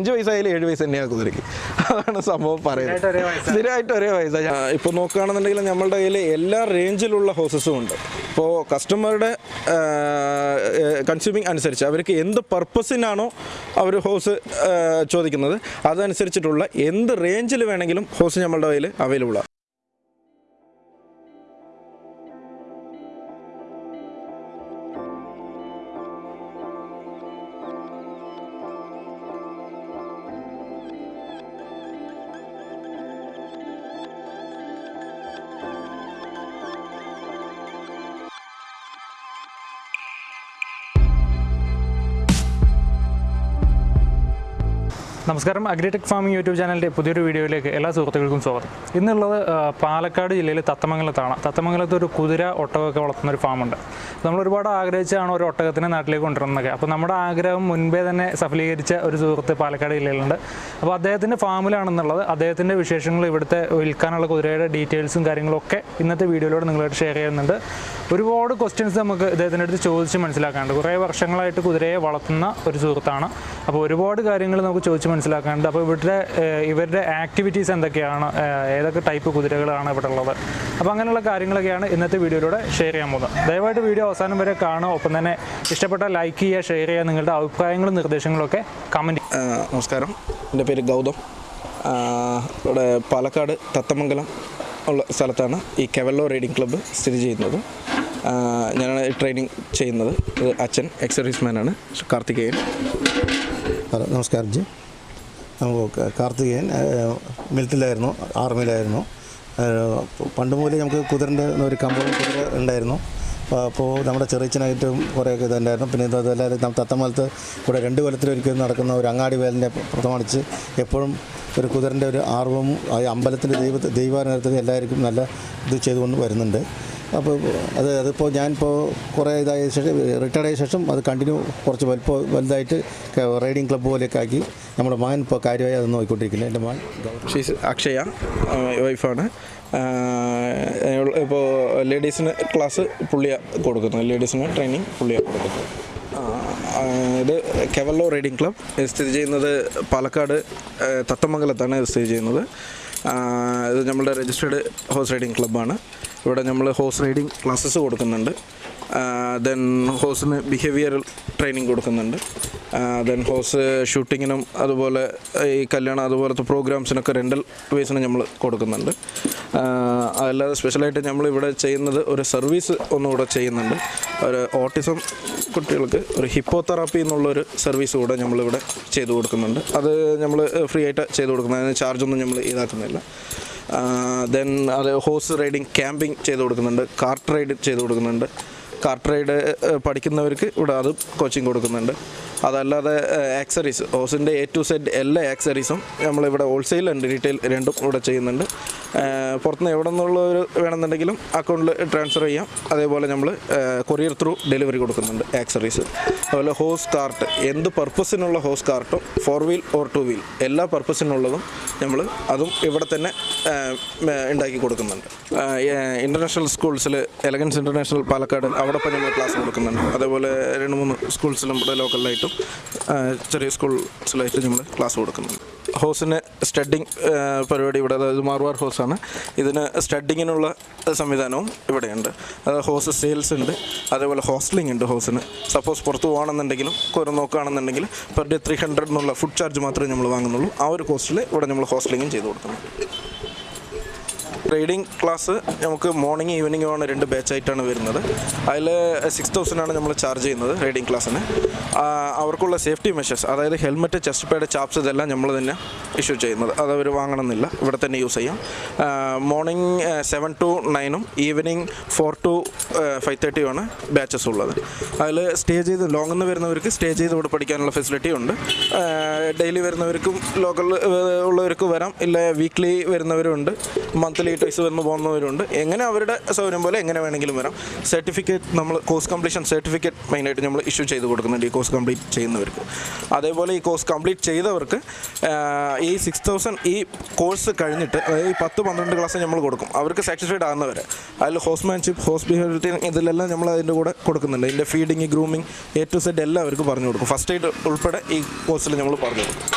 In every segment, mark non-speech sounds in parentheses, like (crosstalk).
അഞ്ച് വയസ്സായാലും ഏഴ് വയസ്സ് തന്നെയാണ് കുതിരയ്ക്ക് അതാണ് സംഭവം പറയുന്നത്. സ്ഥിരമായിട്ട് ഒരേ വയസ്സാണ് ഇപ്പോൾ നോക്കുകയാണെന്നുണ്ടെങ്കിൽ നമ്മളുടെ കയ്യിൽ എല്ലാ റേഞ്ചിലുള്ള ഹോസസും ഉണ്ട്. ഇപ്പോൾ കസ്റ്റമറുടെ കൺസ്യൂമിങ് അനുസരിച്ച് അവർക്ക് എന്ത് പർപ്പസിനാണോ അവർ ഹോസ് ചോദിക്കുന്നത്. അതനുസരിച്ചിട്ടുള്ള എന്ത് റേഞ്ചിൽ വേണമെങ്കിലും ഹോസ് നമ്മളുടെ കയ്യിൽ അവൈലബിൾ നമസ്കാരം. അഗ്രിടെക് ഫാമിംഗ് യൂട്യൂബ് ചാനലിന്റെ പുതിയൊരു വീഡിയോയിലേക്ക് എല്ലാ സുഹൃത്തുക്കൾക്കും സ്വാഗതം. ഇന്നുള്ളത് പാലക്കാട് ജില്ലയിൽ തത്തമംഗലത്താണ്. തത്തമംഗലത്ത് ഒരു കുതിര ഒട്ടകമൊക്കെ വളർത്തുന്ന ഒരു ഫാമുണ്ട്. നമ്മൾ ഒരുപാട് ആഗ്രഹിച്ചാണ് ഒരു ഒട്ടകത്തിനെ നാട്ടിലേക്ക് കൊണ്ടുവരുന്നതൊക്കെ അപ്പോൾ നമ്മുടെ ആഗ്രഹം മുൻപേ തന്നെ സഫലീകരിച്ച ഒരു സുഹൃത്ത് പാലക്കാട് ജില്ലയിലുണ്ട്. അപ്പോൾ അദ്ദേഹത്തിന്റെ ഫാമിലാണെന്നുള്ളത് അദ്ദേഹത്തിന്റെ വിശേഷങ്ങൾ ഇവിടുത്തെ വിൽക്കാനുള്ള കുതിരയുടെ ഡീറ്റെയിൽസും കാര്യങ്ങളൊക്കെ ഇന്നത്തെ വീഡിയോയിലൂടെ നിങ്ങളോട് ഷെയർ ചെയ്യുന്നുണ്ട്. ഒരുപാട് ക്വസ്റ്റ്യൻസ് നമുക്ക് ഇദ്ദേഹത്തിന്റെ അടുത്ത് ചോദിച്ച് മനസ്സിലാക്കാനുണ്ട്. കുറേ വർഷങ്ങളായിട്ട് കുതിരയെ വളർത്തുന്ന ഒരു സുഹൃത്താണ്. അപ്പോൾ ഒരുപാട് കാര്യങ്ങൾ നമുക്ക് ചോദിച്ച് മനസ്സിലാക്കാനുണ്ട്. അപ്പോൾ ഇവരുടെ ഏഹ്, ഇവരുടെ ആക്ടിവിറ്റീസ് എന്തൊക്കെയാണ്? ഏതൊക്കെ ടൈപ്പ് കുതിരകളാണ് ഇവിടെ ഉള്ളത്? അപ്പോൾ അങ്ങനെയുള്ള കാര്യങ്ങളൊക്കെയാണ് ഇന്നത്തെ വീഡിയോയിലൂടെ ഷെയർ ചെയ്യാൻ പോകുന്നത്. ദയവായിട്ട് വീഡിയോ അവസാനം വരെ കാണുക. ഒപ്പം തന്നെ ഇഷ്ടപ്പെട്ട ലൈക്ക് ചെയ്യുക ഷെയർ ചെയ്യുക നിങ്ങളുടെ അഭിപ്രായങ്ങളും നിർദ്ദേശങ്ങളൊക്കെ കമന്റ് നമസ്കാരം. എന്റെ പേര് ഗൗതം. ഇവിടെ പാലക്കാട് തത്തമംഗലം ഉള്ള സ്ഥലത്താണ് ഈ കെവല്ലോ റൈഡിംഗ് ക്ലബ്ബ് സ്ഥിതി ചെയ്യുന്നത്. ഞാനാണ് ട്രെയിനിങ് ചെയ്യുന്നത്. അച്ഛൻ അച്ഛൻ എക്സർവീസ്മാനാണ് കാർത്തികേയൻ. ഹലോ നമസ്കാരം ജി നമുക്ക് കാർത്തികേയൻ മിലിറ്ററിലായിരുന്നു ആർമിയിലായിരുന്നു. പണ്ട് മുതലേ നമുക്ക് കുതിരന്റെ ഒരു കമ്പവും കുതിര ഉണ്ടായിരുന്നു. അപ്പോൾ നമ്മുടെ ചെറിയച്ചനായിട്ടും കുറേയൊക്കെ ഇതുണ്ടായിരുന്നു. പിന്നെ അതല്ലാതെ നമ്മൾ തത്തമലത്ത് ഇവിടെ രണ്ട് കൊല്ലത്തിലൊരിക്കൽ നടക്കുന്ന ഒരു അങ്ങാടി വേലിനെ പ്രമാണിച്ച് എപ്പോഴും ഒരു കുതിരന്റെ ഒരു ആർവവും അമ്പലത്തിന്റെ ദൈവ ദൈവാനുഗ്രഹത്തിന് എല്ലാവർക്കും നല്ല ഇത് ചെയ്തുകൊണ്ട് വരുന്നുണ്ട്. അപ്പോൾ അത് അതിപ്പോൾ ഞാനിപ്പോൾ കുറേ ഇതായ ശേഷം റിട്ടയർഡ് ആയ ശേഷം അത് കണ്ടിന്യൂ കുറച്ച് വലുപ്പം വലുതായിട്ട് റൈഡിങ് ക്ലബ്ബ് പോലെയൊക്കെ ആക്കി നമ്മുടെ മകൻ ഇപ്പോൾ കാര്യമായി അത് നോക്കിക്കൊണ്ടിരിക്കുന്നത് എന്റെ മകൻ ഷീസ് അക്ഷയ വൈഫാണ് ഇപ്പോൾ ലേഡീസിന് ക്ലാസ് പുള്ളിയ കൊടുക്കുന്നത്. ലേഡീസിന് ട്രെയിനിങ് പുള്ളിയ കൊടുക്കുന്നത്. ഇത് കെവല്ലോ റൈഡിംഗ് ക്ലബ് സ്ഥിതി ചെയ്യുന്നത് പാലക്കാട് തത്തമംഗലത്താണ് സ്ഥിതി ചെയ്യുന്നത്. ഇത് നമ്മളുടെ രജിസ്റ്റേഡ് ഹോഴ്സ് റൈഡിംഗ് ക്ലബ്ബാണ് ഇവിടെ നമ്മൾ ഹോഴ്സ് റൈഡിംഗ് ക്ലാസ്സസ് കൊടുക്കുന്നുണ്ട്. ദെൻ ഹോഴ്സിന് ബിഹേവിയറൽ ട്രെയിനിങ് കൊടുക്കുന്നുണ്ട്. ദെൻ ഹോസ് ഷൂട്ടിങ്ങിനും അതുപോലെ ഈ കല്യാണം അതുപോലത്തെ പ്രോഗ്രാംസിനൊക്കെ റെന്റൽ വേസിന് നമ്മൾ കൊടുക്കുന്നുണ്ട്. അല്ലാതെ സ്പെഷ്യലായിട്ട് നമ്മൾ ഇവിടെ ചെയ്യുന്നത് ഒരു സർവീസ് ഒന്നുകൂടെ ചെയ്യുന്നുണ്ട്. ഒരു ഓട്ടിസം കുട്ടികൾക്ക് ഒരു ഹിപ്പോ തെറാപ്പി എന്നുള്ളൊരു സർവീസ് കൂടെ നമ്മളിവിടെ ചെയ്തു കൊടുക്കുന്നുണ്ട്. അത് നമ്മൾ ഫ്രീ ആയിട്ട് ചെയ്തു കൊടുക്കുന്നത്. അതിന് ചാർജൊന്നും നമ്മൾ ഇതാക്കുന്നില്ല ദെൻ അത് ഹോഴ്സ് റൈഡിങ് ക്യാമ്പിംഗ് ചെയ്ത് കൊടുക്കുന്നുണ്ട്. കാർട്ട് റൈഡ് ചെയ്തു കൊടുക്കുന്നുണ്ട്. കാർട്ട് റൈഡ് പഠിക്കുന്നവർക്ക് ഇവിടെ അത് കോച്ചിങ് കൊടുക്കുന്നുണ്ട്. അതല്ലാതെ ആക്സറീസ് ഹോസിന്റെ എ ടു സെഡ് എല്ലാ ആക്സറീസും നമ്മളിവിടെ ഹോൾസെയിൽ ഉണ്ട് റീറ്റെയിൽ രണ്ടും ഇവിടെ ചെയ്യുന്നുണ്ട്. പുറത്തുനിന്ന് എവിടെ നിന്നുള്ളവർ വേണമെന്നുണ്ടെങ്കിലും അക്കൗണ്ടിൽ ട്രാൻസ്ഫർ ചെയ്യാം. അതേപോലെ നമ്മൾ കൊറിയർ ത്രൂ ഡെലിവറി കൊടുക്കുന്നുണ്ട് ആക്സറീസ് അതുപോലെ ഹോസ് കാർട്ട് എന്ത് പർപ്പസിനുള്ള horse കാർട്ടും four wheel or two wheel എല്ലാ പർപ്പസിനുള്ളതും നമ്മൾ അതും ഇവിടെ തന്നെ ഉണ്ടാക്കി കൊടുക്കുന്നുണ്ട്. ഇന്റർനാഷണൽ സ്കൂൾസിൽ എലഗൻസ് ഇന്റർനാഷണൽ പാലക്കാട് അവിടെ ഞങ്ങൾ ക്ലാസ് കൊടുക്കുന്നുണ്ട്. അതേപോലെ രണ്ട് മൂന്ന് സ്കൂൾസിലും ഇവിടെ ലോക്കലിലായിട്ടും ചെറിയ സ്കൂൾസിലായിട്ട് ഞങ്ങൾ ക്ലാസ് കൊടുക്കുന്നുണ്ട്. ഹോസിന് സ്റ്റഡിങ് പരിപാടി ഇവിടെ അതായത് മാർവാർ ഹോസാണ് ഇതിന് സ്റ്റഡിങ്ങിനുള്ള സംവിധാനവും ഇവിടെയുണ്ട്. ഹോസ് സെയിൽസ് ഉണ്ട്. അതേപോലെ ഹോസ്റ്റലിംഗ് ഉണ്ട് ഹോസിന്. സപ്പോസ് പുറത്ത് പോകണമെന്നുണ്ടെങ്കിലും കുറെ നോക്കുകയാണെന്നുണ്ടെങ്കിൽ പെർ ഡേ ത്രീ ഹൺഡ്രഡ് എന്നുള്ള ഫുഡ് ചാർജ് മാത്രമേ നമ്മൾ വാങ്ങുന്നുള്ളൂ. ആ ഒരു കോസ്റ്റിൽ ഇവിടെ നമ്മൾ ഹോസ്റ്റലിങ്ങും ചെയ്ത് കൊടുക്കുന്നു ട്രേഡിംഗ് ക്ലാസ് നമുക്ക് മോർണിംഗ് ഈവനിങ്ങും ആണ് രണ്ട് ബാച്ചായിട്ടാണ് വരുന്നത്. അതിൽ സിക്സ് തൗസൻഡ് ആണ് നമ്മൾ ചാർജ് ചെയ്യുന്നത് ട്രേഡിംഗ് ക്ലാസ്സിന് അവർക്കുള്ള സേഫ്റ്റി മെഷേഴ്സ് അതായത് ഹെൽമെറ്റ് ചെസ്റ്റ് പാഡ് ചാപ്സ് ഇതെല്ലാം നമ്മൾ തന്നെ ഇഷ്യൂ ചെയ്യുന്നത്. അത് അവർ വാങ്ങണമെന്നില്ല. ഇവിടെ തന്നെ യൂസ് ചെയ്യാം. മോർണിംഗ് സെവൻ ടു നയനും ഈവനിങ് ഫോർ ടു ഫൈവ് തേർട്ടിയുമാണ് ബാച്ചസ് ഉള്ളത്. അതിൽ സ്റ്റേ ചെയ്ത് ലോങ്ങിൽ നിന്ന് വരുന്നവർക്ക് സ്റ്റേ ചെയ്ത് ഇവിടെ പഠിക്കാനുള്ള ഫെസിലിറ്റി ഉണ്ട്. ഡെയിലി വരുന്നവർക്കും ലോക്കൽ ഉള്ളവർക്ക് വരാം. ഇല്ല വീക്ക്ലി വരുന്നവരുണ്ട്. മന്ത്ലി വയസ്സ് വന്ന് പോകുന്നവരുണ്ട്. എങ്ങനെ അവരുടെ സൗകര്യം പോലെ എങ്ങനെ വേണമെങ്കിലും വരാം. സർട്ടിഫിക്കറ്റ് നമ്മൾ കോഴ്സ് കംപ്ലീഷൻ സർട്ടിഫിക്കറ്റ് മെയിനായിട്ട് നമ്മൾ ഇഷ്യൂ ചെയ്ത് കൊടുക്കുന്നുണ്ട് ഈ കോഴ്സ് കംപ്ലീറ്റ് ചെയ്യുന്നവർക്ക്. അതേപോലെ ഈ കോഴ്സ് കംപ്ലീറ്റ് ചെയ്തവർക്ക് ഈ സിക്സ് തൗസൻഡ് ഈ കോഴ്സ് കഴിഞ്ഞിട്ട് അതായത് ഈ പത്ത് പന്ത്രണ്ട് ക്ലാസ് നമ്മൾ കൊടുക്കും. അവർക്ക് സാറ്റിസ്ഫൈഡ് ആകുന്നവരെ. അതിൽ ഹോസ്മാൻഷിപ്പ് ഹോസ്പിറ്റാലിറ്റി ഇതിലെല്ലാം നമ്മൾ അതിന്റെ കൂടെ കൊടുക്കുന്നുണ്ട്. ഇതിന്റെ feeding grooming A to Z എല്ലാം അവർക്ക് പറഞ്ഞു കൊടുക്കും. ഫസ്റ്റ് എയ്ഡ് ഉൾപ്പെടെ ഈ കോഴ്സിൽ നമ്മൾ പറഞ്ഞു കൊടുക്കും.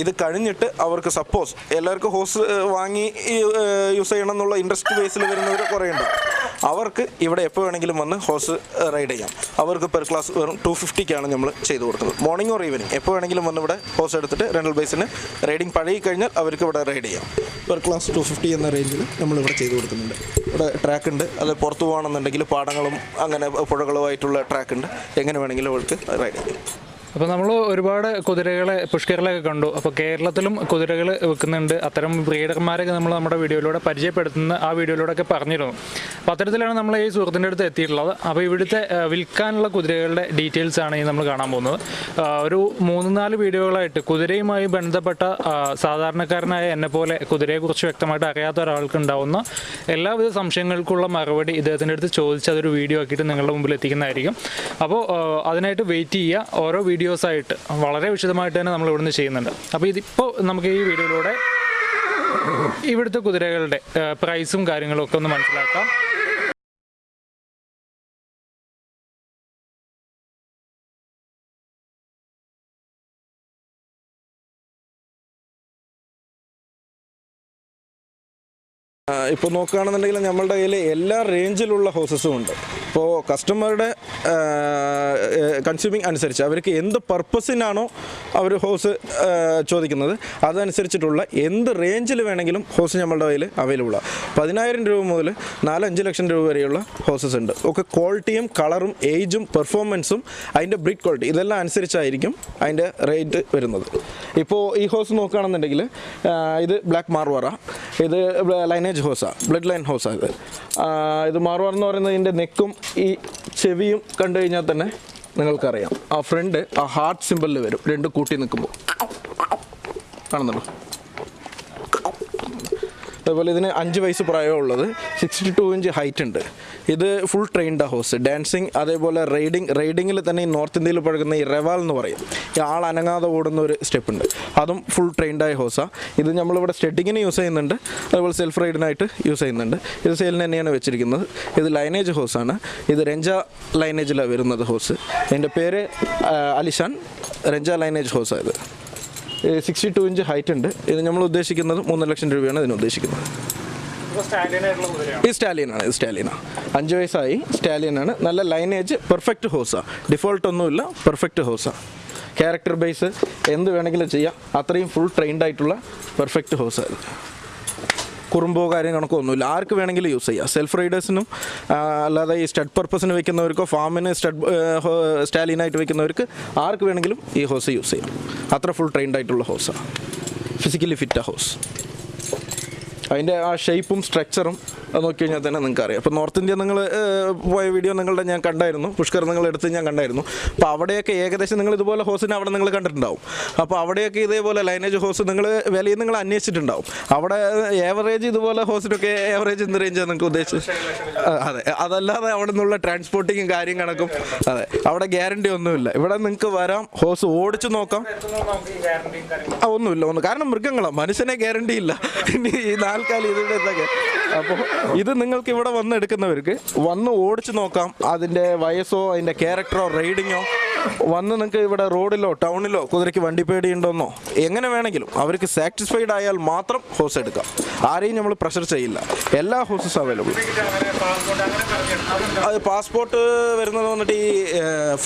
ഇത് കഴിഞ്ഞിട്ട് അവർക്ക് സപ്പോസ് എല്ലാവർക്കും ഹോസ് വാങ്ങി യൂസ് ചെയ്യണം എന്നുള്ള ഇൻട്രസ്റ്റ് ബേസിൽ വരുന്നവർ കുറേ ഉണ്ട് അവർക്ക് ഇവിടെ എപ്പോൾ വേണമെങ്കിലും വന്ന് ഹോസ് റൈഡ് ചെയ്യാം. അവർക്ക് പെർ ക്ലാസ് വെറും ടു ഫിഫ്റ്റിക്കാണ് നമ്മൾ ചെയ്തു കൊടുക്കുന്നത്. മോർണിംഗ് ഓർ ഈവനിങ് എപ്പോൾ വേണമെങ്കിലും വന്ന് ഇവിടെ ഹോസ് എടുത്തിട്ട് റെൻഡൽ ബേസിന് റൈഡിങ് പഴകി കഴിഞ്ഞാൽ അവർക്ക് ഇവിടെ റൈഡ് ചെയ്യാം. പെർ ക്ലാസ് ടു ഫിഫ്റ്റി എന്ന റേഞ്ചിൽ നമ്മൾ ഇവിടെ ചെയ്ത് കൊടുക്കുന്നുണ്ട്. ഇവിടെ ട്രാക്ക് ഉണ്ട്. അത് പുറത്ത് പോകണമെന്നുണ്ടെങ്കിൽ പാടങ്ങളും അങ്ങനെ പുഴകളുമായിട്ടുള്ള ട്രാക്ക് ഉണ്ട്. എങ്ങനെ വേണമെങ്കിലും അവർക്ക് റൈഡ് ചെയ്യാം. അപ്പോൾ നമ്മൾ ഒരുപാട് കുതിരകളെ പുഷ്കറിലൊക്കെ കണ്ടു. അപ്പോൾ കേരളത്തിലും കുതിരകൾ വെക്കുന്നുണ്ട്. അത്തരം ബ്രീഡർമാരൊക്കെ നമ്മൾ നമ്മുടെ വീഡിയോയിലൂടെ പരിചയപ്പെടുത്തുന്ന ആ വീഡിയോയിലൂടെ പറഞ്ഞിരുന്നു. അപ്പോൾ അത്തരത്തിലാണ് നമ്മൾ ഈ സുഹൃത്തിന്റെ അടുത്ത് എത്തിയിട്ടുള്ളത്. അപ്പോൾ ഇവിടുത്തെ വിൽക്കാനുള്ള കുതിരകളുടെ ഡീറ്റെയിൽസ് ആണ് ഈ നമ്മൾ കാണാൻ പോകുന്നത്. ഒരു മൂന്ന് നാല് വീഡിയോകളായിട്ട് കുതിരയുമായി ബന്ധപ്പെട്ട സാധാരണക്കാരനായ എന്നെ പോലെ കുതിരയെക്കുറിച്ച് വ്യക്തമായിട്ട് അറിയാത്ത ഒരാൾക്ക് ഉണ്ടാവുന്ന എല്ലാവിധ സംശയങ്ങൾക്കുള്ള മറുപടി ഇദ്ദേഹത്തിന്റെ അടുത്ത് ചോദിച്ച് അതൊരു വീഡിയോ ആക്കിയിട്ട് നിങ്ങളുടെ മുമ്പിൽ എത്തിക്കുന്നതായിരിക്കും. അപ്പോൾ അതിനായിട്ട് വെയിറ്റ് ചെയ്യുക. ഓരോ ആയിട്ട് വളരെ വിശദമായിട്ട് തന്നെ നമ്മൾ ഇവിടുന്ന് ചെയ്യുന്നുണ്ട്. അപ്പോൾ ഇതിപ്പോൾ നമുക്ക് ഈ വീഡിയോയിലൂടെ ഇവിടുത്തെ കുതിരകളുടെ പ്രൈസും കാര്യങ്ങളും ഒക്കെ ഒന്ന് മനസ്സിലാക്കാം. ഇപ്പോൾ നോക്കുകയാണെന്നുണ്ടെങ്കിൽ നമ്മളുടെ കയ്യിൽ എല്ലാ റേഞ്ചിലുള്ള ഹോസസും ഉണ്ട്. ഇപ്പോൾ കസ്റ്റമറുടെ കൺസ്യൂമിങ് അനുസരിച്ച് അവർക്ക് എന്ത് പർപ്പസിനാണോ അവർ ഹോസ് ചോദിക്കുന്നത്. അതനുസരിച്ചിട്ടുള്ള എന്ത് റേഞ്ചിൽ വേണമെങ്കിലും ഹോസ് നമ്മളുടെ കയ്യിൽ അവൈലബിൾ ആണ് പതിനായിരം രൂപ മുതൽ നാലഞ്ച് ലക്ഷം രൂപ വരെയുള്ള ഹോസസ് ഉണ്ട്. ഒക്കെ ക്വാളിറ്റിയും കളറും ഏജും പെർഫോമൻസും അതിന്റെ ബ്രിഡ് ക്വാളിറ്റി ഇതെല്ലാം അനുസരിച്ചായിരിക്കും അതിന്റെ റേറ്റ് വരുന്നത്. ഇപ്പോൾ ഈ ഹോസ് നോക്കുകയാണെന്നുണ്ടെങ്കിൽ ഇത് ബ്ലാക്ക് മാർവാറ ഇത് ലൈനേജ് ഹോസാണ് ബ്ലഡ് ലൈൻ ഹൗസാണ് ഇത് ഇത് മാർവാർ എന്ന് പറയുന്നത് ഇതിന്റെ നെക്കും ഈ ചെവിയും കണ്ടു കഴിഞ്ഞാൽ തന്നെ നിങ്ങൾക്കറിയാം. ആ ഫ്രണ്ട് ആ ഹാർട്ട് സിമ്പിളിൽ വരും. രണ്ട് കൂട്ടി നിൽക്കുമ്പോൾ. കാണുന്നുണ്ടോ? അതുപോലെ ഇതിന് അഞ്ച് വയസ്സ് പ്രായമുള്ളത് സിക്സ്റ്റി ടു ഇഞ്ച് ഹൈറ്റ് ഉണ്ട്. ഇത് ഫുൾ ട്രെയിൻഡ് ഹോസ് ഡാൻസിങ് അതേപോലെ റൈഡിങ് റൈഡിങ്ങിൽ തന്നെ ഈ നോർത്ത് ഇന്ത്യയിൽ പഴകുന്ന ഈ റെവാൽ എന്ന് പറയും. ഈ ആൾ അനങ്ങാതെ ഓടുന്ന ഒരു സ്റ്റെപ്പ് ഉണ്ട്. അതും ഫുൾ ട്രെയിൻഡായ ഹോസാണ് ഇത് നമ്മളിവിടെ സ്റ്റെഡിങ്ങിന് യൂസ് ചെയ്യുന്നുണ്ട്. അതുപോലെ സെൽഫ് റൈഡിനായിട്ട് യൂസ് ചെയ്യുന്നുണ്ട്. ഇത് സെയിലിന് തന്നെയാണ് വെച്ചിരിക്കുന്നത്. ഇത് ലൈനേജ് ഹോസാണ് ഇത് രഞ്ജ ലൈനേജിലാണ് വരുന്നത് ഹോസ് എന്റെ പേര് അലിഷാൻ രഞ്ജ ലൈനേജ് ഹോസാണ് ഇത്. സിക്സ്റ്റി ടു ഇഞ്ച് ഹൈറ്റ് ഉണ്ട്. ഇത് നമ്മൾ ഉദ്ദേശിക്കുന്നത് മൂന്ന് ലക്ഷം രൂപയാണ് ഇതിന് ഉദ്ദേശിക്കുന്നത്. ഈ സ്റ്റാലിയനാണ് ഇത് സ്റ്റാലിയനാണ് അഞ്ച് വയസ്സായി സ്റ്റാലിയനാണ് നല്ല ലൈനേജ് പെർഫെക്റ്റ് ഹോസാണ് ഡിഫോൾട്ട് ഒന്നുമില്ല പെർഫെക്റ്റ് ഹോസാണ് ക്യാരക്ടർ ബേസ് എന്ത് വേണമെങ്കിലും ചെയ്യാം. അത്രയും ഫുൾ ട്രെയിൻഡ് ആയിട്ടുള്ള പെർഫെക്റ്റ് ഹോസാണ് കുറുമ്പോ കാര്യം കണക്കോ ഒന്നുമില്ല. ആർക്ക് വേണമെങ്കിലും യൂസ് ചെയ്യാം. സെൽഫ് റൈഡേഴ്സിനും അല്ലാതെ ഈ സ്റ്റഡ് പർപ്പസിന് വെക്കുന്നവർക്കോ ഫാമിന് സ്റ്റഡ് സ്റ്റാലിനായിട്ട് വെക്കുന്നവർക്ക് ആർക്ക് വേണമെങ്കിലും ഈ ഹോസ് യൂസ് ചെയ്യാം. അത്ര ഫുൾ ട്രെയിൻഡ് ആയിട്ടുള്ള ഹോസാണ് ഫിസിക്കലി ഫിറ്റ് ഹൗസ് അതിന്റെ ആ ഷേപ്പും സ്ട്രക്ചറും നോക്കി കഴിഞ്ഞാൽ തന്നെ നിങ്ങൾക്ക് അറിയാം. അപ്പോൾ നോർത്ത് ഇന്ത്യ നിങ്ങൾ പോയ വീഡിയോ നിങ്ങളുടെ ഞാൻ കണ്ടായിരുന്നു. പുഷ്കർ നിങ്ങൾ എടുത്ത് ഞാൻ കണ്ടായിരുന്നു. അപ്പോൾ അവിടെയൊക്കെ ഏകദേശം നിങ്ങൾ ഇതുപോലെ ഹോസിനെ അവിടെ നിങ്ങൾ കണ്ടിട്ടുണ്ടാവും. അപ്പോൾ അവിടെയൊക്കെ ഇതേപോലെ ലൈനേജ് ഹോസ് നിങ്ങൾ വിലയിൽ നിങ്ങൾ അന്വേഷിച്ചിട്ടുണ്ടാവും. അവിടെ ഏവറേജ് ഇതുപോലെ ഹോസിനൊക്കെ ഏവറേജ് എന്ത് റേഞ്ചാണ് നിങ്ങൾക്ക് ഉദ്ദേശിച്ചത്? അതെ. അതല്ലാതെ അവിടെ നിന്നുള്ള ട്രാൻസ്പോർട്ടിങ്ങും കാര്യം കണക്കും. അതെ. അവിടെ ഗ്യാരണ്ടി ഒന്നുമില്ല. ഇവിടെ നിങ്ങൾക്ക് വരാം ഹോസ് ഓടിച്ചു നോക്കാം. ഒന്നുമില്ല ഒന്നും. കാരണം മൃഗങ്ങളാണ് മനുഷ്യനെ ഗ്യാരണ്ടി ഇല്ല. ഇനി ഈ നാൽക്കാലി ഇതിന്റെ ഇതൊക്കെ അപ്പോൾ ഇത് നിങ്ങൾക്ക് ഇവിടെ വന്ന് എടുക്കുന്നവർക്ക് വന്ന് ഓടിച്ചു നോക്കാം അതിന്റെ വയസ്സോ അതിന്റെ ക്യാരക്ടറോ റൈഡിങ്ങോ വന്ന് നിങ്ങൾക്ക് ഇവിടെ റോഡിലോ ടൗണിലോ കുതിരയ്ക്ക് വണ്ടി പേടിയുണ്ടോന്നോ? എങ്ങനെ വേണമെങ്കിലും അവർക്ക് സാറ്റിസ്ഫൈഡ് ആയാൽ മാത്രം ഹോസ് എടുക്കാം. ആരെയും നമ്മൾ പ്രഷർ ചെയ്യില്ല. എല്ലാ ഹോസസ് അവൈലബിൾ അത് പാസ്പോർട്ട് വരുന്നത് വന്നിട്ട് ഈ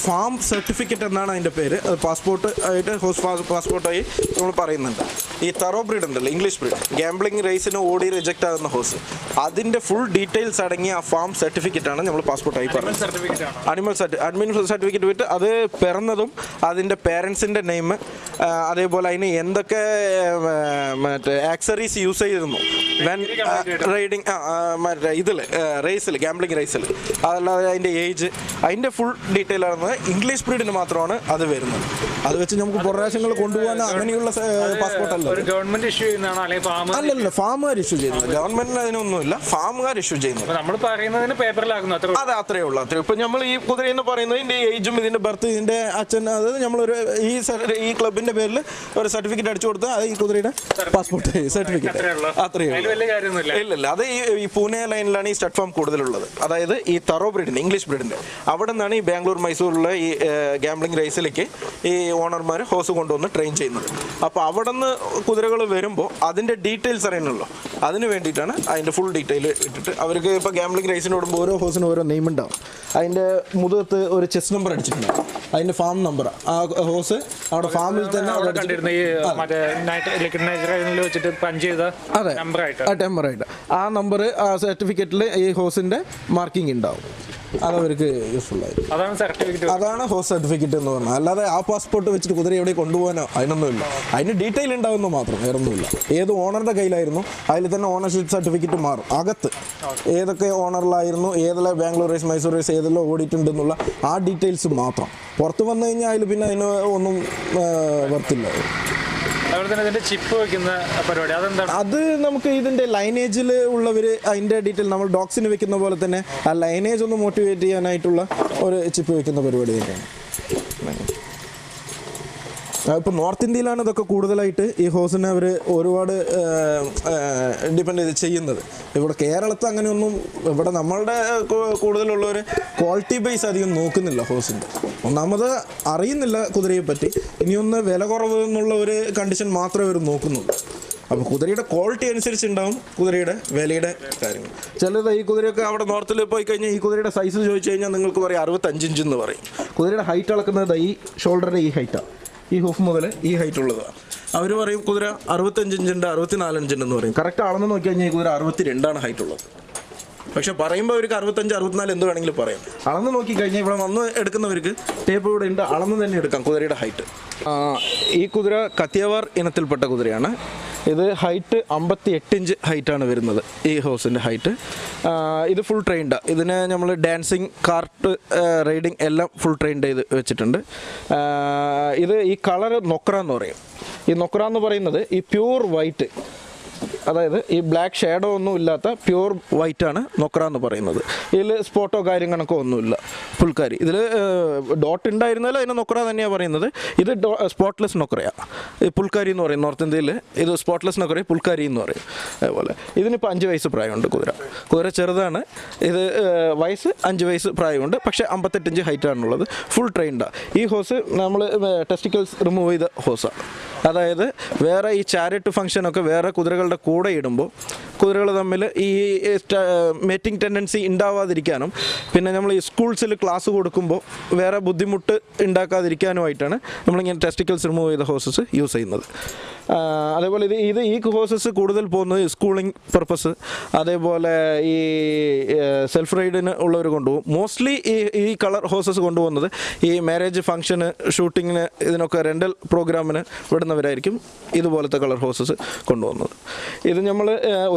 ഫാം സർട്ടിഫിക്കറ്റ് എന്നാണ് അതിന്റെ പേര്. അത് പാസ്പോർട്ട് ആയിട്ട് ഹോസ് പാസ്പോർട്ടായി നമ്മൾ പറയുന്നുണ്ട്. ഈ തറോ ബ്രീഡ് ഉണ്ടല്ലോ ഇംഗ്ലീഷ് ബ്രീഡ് ഗാംബ്ലിംഗ് റേസിന് ഓടി റിജക്റ്റ് ആകുന്ന ഹോസ് അതിന്റെ ഫുൾ ഡീറ്റെയിൽസ് അടങ്ങിയ ആ ഫാം സർട്ടിഫിക്കറ്റ് ആണ് നമ്മൾ പാസ്പോർട്ടായി പറയുന്നത്. അനിമൽ സർട്ടിഫിക്കറ്റ് അഡ്മിൻ സർട്ടിഫിക്കറ്റ് വിട്ട് അത് പിറന്നതും അതിന്റെ പേരൻസിന്റെ നെയിം അതേപോലെ അതിന് എന്തൊക്കെ മറ്റേ ആക്സറീസ് യൂസ് ചെയ്തിരുന്നു. വെൻ റൈഡിങ് മറ്റേ ഇതിൽ റേസിൽ ഗാംബ്ലിംഗ് റേസിൽ അതല്ലാതെ അതിന്റെ ഏജ് അതിന്റെ ഫുൾ ഡീറ്റെയിൽ ആയിരുന്നത് ഇംഗ്ലീഷ് ബ്രീഡിന് മാത്രമാണ് അത് വരുന്നത്. അത് വെച്ച് നമുക്ക് പ്രാവശ്യങ്ങൾ കൊണ്ടുപോകാൻ അങ്ങനെയുള്ള പാസ്പോർട്ട് അല്ല. ഗവൺമെന്റ് ഇഷ്യൂ ചെയ്യുന്നതാണ്? അല്ലല്ല ഫാമുകാർ ഇഷ്യൂ ചെയ്യുന്നത്. ഗവൺമെന്റിന് അതിനൊന്നുമില്ല ഫാമുകാർ ഇഷ്യൂ ചെയ്യുന്നത്. നമ്മൾ പറയുന്നതിന് പേപ്പറിലാകുന്നു അതെ അത്രേ ഉള്ളൂ അത്രേ ഇപ്പൊ നമ്മൾ ഈ കുതിര എന്ന് പറയുന്നത് ഇതിന്റെ ഏജും ഇതിന്റെ ബർത്ത് ഇതിന്റെ അച്ഛൻ അത് നമ്മളൊരു ഈ ഈ ക്ലബിന്റെ പേരിൽ ഒരു സർട്ടിഫിക്കറ്റ് അടിച്ചു കൊടുത്ത് അത് ഈ കുതിരയുടെ പാസ്പോർട്ട് സർട്ടിഫിക്കറ്റ്. അത്രയേ ഇല്ല ഇല്ല അത് ഈ പൂനെ ലൈനിലാണ് ഈ സ്റ്റഡ് ഫാം കൂടുതലുള്ളത്. അതായത് ഈ തറോ ബ്രീഡിന്റെ ഇംഗ്ലീഷ് ബ്രീഡിന്റെ. അവിടെ നിന്നാണ് ഈ ബാംഗ്ലൂർ മൈസൂരിലുള്ള ഈ ഗാംബ്ലിംഗ് റേസിലേക്ക് ഈ ഓണർമാർ ഹോസ് കൊണ്ടുവന്ന് ട്രെയിൻ ചെയ്യുന്നത്. അപ്പോൾ അവിടെ നിന്ന് കുതിരകൾ വരുമ്പോൾ അതിന്റെ ഡീറ്റെയിൽസ് അറിയണമല്ലോ അതിന് വേണ്ടിയിട്ടാണ് അതിന്റെ ഫുൾ ഡീറ്റെയിൽ ഇട്ടിട്ട് അവർക്ക് ഇപ്പോൾ ഗാംബ്ലിംഗ് റേസിനോടുമ്പോൾ ഓരോ ഹോസിനും ഓരോ നെയിം ഉണ്ടാവും. അതിന്റെ മുതുകത്ത് ഒരു ചെസ് നമ്പർ അടിച്ചിട്ടുണ്ടാവും അതിന്റെ ഫാം നമ്പർ ആ ഹോസ് അവിടെ ഫാമിൽ തന്നെ അത്. അതെ നമ്പറായിട്ട് ആ ടെമ്പറായിട്ട് ആ നമ്പർ ആ സർട്ടിഫിക്കറ്റിൽ ഈ ഹോസിന്റെ മാർക്കിംഗ് ഉണ്ടാവും. അതവർക്ക് യൂസ്ഫുൾ ആയിരിക്കും അതാണ് ഹോസ് സർട്ടിഫിക്കറ്റ് എന്ന് പറഞ്ഞാൽ അല്ലാതെ ആ പാസ്പോർട്ട് വെച്ചിട്ട് കുതിര എവിടെ കൊണ്ടുപോകാനോ അതിനൊന്നുമില്ല അതിന് ഡീറ്റെയിൽ ഉണ്ടാവുന്നു മാത്രം വേറെ ഒന്നുമില്ല ഏത് ഓണറുടെ കയ്യിലായിരുന്നു അതിൽ തന്നെ ഓണർഷിപ്പ് സർട്ടിഫിക്കറ്റ് മാറും അകത്ത്. ഏതൊക്കെ ഓണറിലായിരുന്നു ഏതെല്ലാം ബാംഗ്ലൂർ റേസ് മൈസൂർ റേസ് ഏതെല്ലാം ഓടിയിട്ടുണ്ടെന്നുള്ള ആ ഡീറ്റെയിൽസ് മാത്രം. പുറത്ത് വന്നു കഴിഞ്ഞാൽ അതിൽ പിന്നെ അതിന് ഒന്നും വർത്തില്ല അത് നമുക്ക് ഇതിന്റെ ലൈനേജിൽ ഉള്ളവർ അതിന്റെ ഡീറ്റെയിൽ നമ്മൾ ഡോക്സിന് വെക്കുന്ന പോലെ തന്നെ ആ ലൈനേജ് ഒന്ന് മോട്ടിവേറ്റ് ചെയ്യാനായിട്ടുള്ള ഒരു ചിപ്പ് വെക്കുന്ന പരിപാടി തന്നെയാണ്. ഇപ്പോൾ നോർത്ത് ഇന്ത്യയിലാണ് ഇതൊക്കെ കൂടുതലായിട്ട് ഈ ഹോസിനെ അവർ ഒരുപാട് ഡിപ്പെൻഡ് ചെയ്ത് ചെയ്യുന്നത്. ഇവിടെ കേരളത്തിൽ അങ്ങനെയൊന്നും ഇവിടെ നമ്മളുടെ കൂടുതലുള്ളവർ ക്വാളിറ്റി ബേസ് അധികം നോക്കുന്നില്ല ഹോസിന്റെ ഒന്നാമത് അറിയുന്നില്ല കുതിരയെ പറ്റി. ഇനിയൊന്ന് വില കുറവ് എന്നുള്ള ഒരു കണ്ടീഷൻ മാത്രമേ അവർ നോക്കുന്നുള്ളൂ. അപ്പോൾ കുതിരയുടെ ക്വാളിറ്റി അനുസരിച്ചുണ്ടാവും കുതിരയുടെ വിലയുടെ കാര്യങ്ങൾ. ചിലത് ഈ കുതിരയൊക്കെ അവിടെ നോർത്തിൽ പോയി കഴിഞ്ഞാൽ ഈ കുതിരയുടെ സൈസ് ചോദിച്ചു കഴിഞ്ഞാൽ നിങ്ങൾക്ക് പറയും അറുപത്തഞ്ച് ഇഞ്ച് എന്ന് പറയും. കുതിരയുടെ ഹൈറ്റ് അളക്കുന്നത് ഈ ഷോൾഡറിന്റെ ഈ ഹൈറ്റാണ് ഈ ഹൂഫ് മുതൽ ഈ ഹൈറ്റ് ഉള്ളതാണ് അവർ പറയും കുതിര അറുപത്തഞ്ച് ഇഞ്ചുണ്ട് അറുപത്തിനാല് ഇഞ്ചുണ്ട് എന്ന് പറയും. കറക്റ്റ് അളന്ന് നോക്കി കഴിഞ്ഞാൽ ഈ കുതിര അറുപത്തി രണ്ടാണ് ഹൈറ്റ് ഉള്ളത്. പക്ഷെ പറയുമ്പോൾ അവർക്ക് അറുപത്തഞ്ച് അറുപത്തിനാല് എന്ത് വേണമെങ്കിലും പറയാം. അളന്ന് നോക്കി കഴിഞ്ഞാൽ ഇവിടെ വന്ന് എടുക്കുന്നവർക്ക് ടേപ്പ് ഇവിടെ ഉണ്ട്. അളന്ന് തന്നെ എടുക്കാം കുതിരയുടെ ഹൈറ്റ് ഈ കുതിര കത്തിയവാർ ഇനത്തിൽപ്പെട്ട കുതിരയാണ്. ഇത് ഹൈറ്റ് അമ്പത്തി എട്ട് ഇഞ്ച് ഹൈറ്റാണ് വരുന്നത് ഈ ഹോസിന്റെ ഹൈറ്റ് ഇത് ഫുൾ ട്രെയിൻഡ് ഇതിന് നമ്മൾ ഡാൻസിങ് കാർട്ട് റൈഡിങ് എല്ലാം ഫുൾ ട്രെയിൻഡ് ചെയ്ത് വെച്ചിട്ടുണ്ട്. ഇത് ഈ കളർ നൊക്ര എന്ന് പറയും. ഈ നൊക്ര എന്ന് പറയുന്നത് ഈ പ്യൂർ വൈറ്റ് അതായത് ഈ ബ്ലാക്ക് ഷേഡോ ഒന്നും ഇല്ലാത്ത പ്യൂർ വൈറ്റ് ആണ് നൊക്ര എന്ന് പറയുന്നത്. ഇതിൽ സ്പോട്ടോ കാര്യങ്ങളൊക്കെ ഒന്നുമില്ല. പുൽക്കാരി. ഇതിൽ ഡോട്ട് ഉണ്ടായിരുന്നാലും അതിന് നൊക്ര തന്നെയാണ് പറയുന്നത്. ഇത് സ്പോട്ട്ലെസ് നൊക്രയാണ് ഈ പുൽക്കാരി എന്ന് പറയും. നോർത്ത് ഇന്ത്യയിൽ ഇത് സ്പോട്ട്ലെസ് നൊക്ര പുൽക്കാരി എന്ന് പറയും. അതേപോലെ. ഇതിനിപ്പോൾ അഞ്ച് വയസ്സ് പ്രായമുണ്ട് കുതിര. കുതിര ചെറുതാണ്. ഇത് വയസ്സ് അഞ്ച് വയസ്സ് പ്രായമുണ്ട്. പക്ഷേ അമ്പത്തെട്ടഞ്ച് ഹൈറ്റ് ആണുള്ളത്. ഫുൾ ട്രെയിൻഡാണ് ഈ ഹോസ് നമ്മൾ ടെസ്റ്റിക്കൽസ് റിമൂവ് ചെയ്ത ഹോസാണ് അതായത് വേറെ ഈ ചാരിറ്റ് ഫംഗ്ഷനൊക്കെ വേറെ കുതിരകളുടെ കൂടെ ഇടുമ്പോൾ കുതിരകൾ തമ്മിൽ ഈ മേറ്റിംഗ് ടെൻഡൻസി ഉണ്ടാവാതിരിക്കാനും പിന്നെ നമ്മൾ ഈ സ്കൂൾസിൽ ക്ലാസ് കൊടുക്കുമ്പോൾ വേറെ ബുദ്ധിമുട്ട് ഉണ്ടാക്കാതിരിക്കാനുമായിട്ടാണ് നമ്മളിങ്ങനെ ടെസ്റ്റിക്കൽസ് റിമൂവ് ചെയ്ത ഹോസസ് യൂസ് ചെയ്യുന്നത്. അതേപോലെ ഇത് ഇത് ഈ ഹോസസ് കൂടുതൽ പോകുന്നത് സ്കൂളിംഗ് പർപ്പസ് അതേപോലെ ഈ സെൽഫ് റൈഡിന് ഉള്ളവർ കൊണ്ടുപോകും. മോസ്റ്റ്ലി ഈ ഈ കളർ ഹോസസ് കൊണ്ടുപോകുന്നത് ഈ മാരേജ് ഫംഗ്ഷന് ഷൂട്ടിങ്ങിന് ഇതിനൊക്കെ റെന്റൽ പ്രോഗ്രാമിന് വിടുന്നവരായിരിക്കും ഇതുപോലത്തെ കളർ ഹോസസ് കൊണ്ടുപോകുന്നത്. ഇത് നമ്മൾ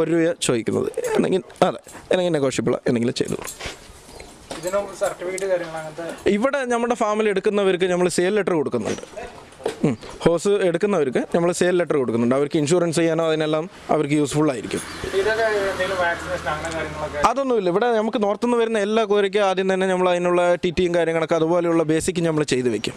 ഒരു രൂപ ചോദിക്കുന്നത്. എന്തെങ്കിലും അതെ എന്തെങ്കിലും നെഗോഷ്യബിൾ എന്തെങ്കിലും ചെയ്തു. ഇവിടെ നമ്മുടെ ഫാമിൽ എടുക്കുന്നവർക്ക് നമ്മൾ സെയിൽ ലെറ്റർ കൊടുക്കുന്നുണ്ട്. ഹോസ് എടുക്കുന്നവർക്ക് നമ്മൾ സെയിൽ ലെറ്റർ കൊടുക്കുന്നുണ്ട്. അവർക്ക് ഇൻഷുറൻസ് ചെയ്യാനോ അതിനെല്ലാം അവർക്ക് യൂസ്ഫുൾ ആയിരിക്കും. അതൊന്നുമില്ല. ഇവിടെ നമുക്ക് നോർത്തുനിന്ന് വരുന്ന എല്ലാ കോരിക്കും ആദ്യം തന്നെ നമ്മൾ അതിനുള്ള ടി ടിയും കാര്യങ്ങളൊക്കെ അതുപോലെയുള്ള ബേസിക് നമ്മൾ ചെയ്ത് വെക്കും.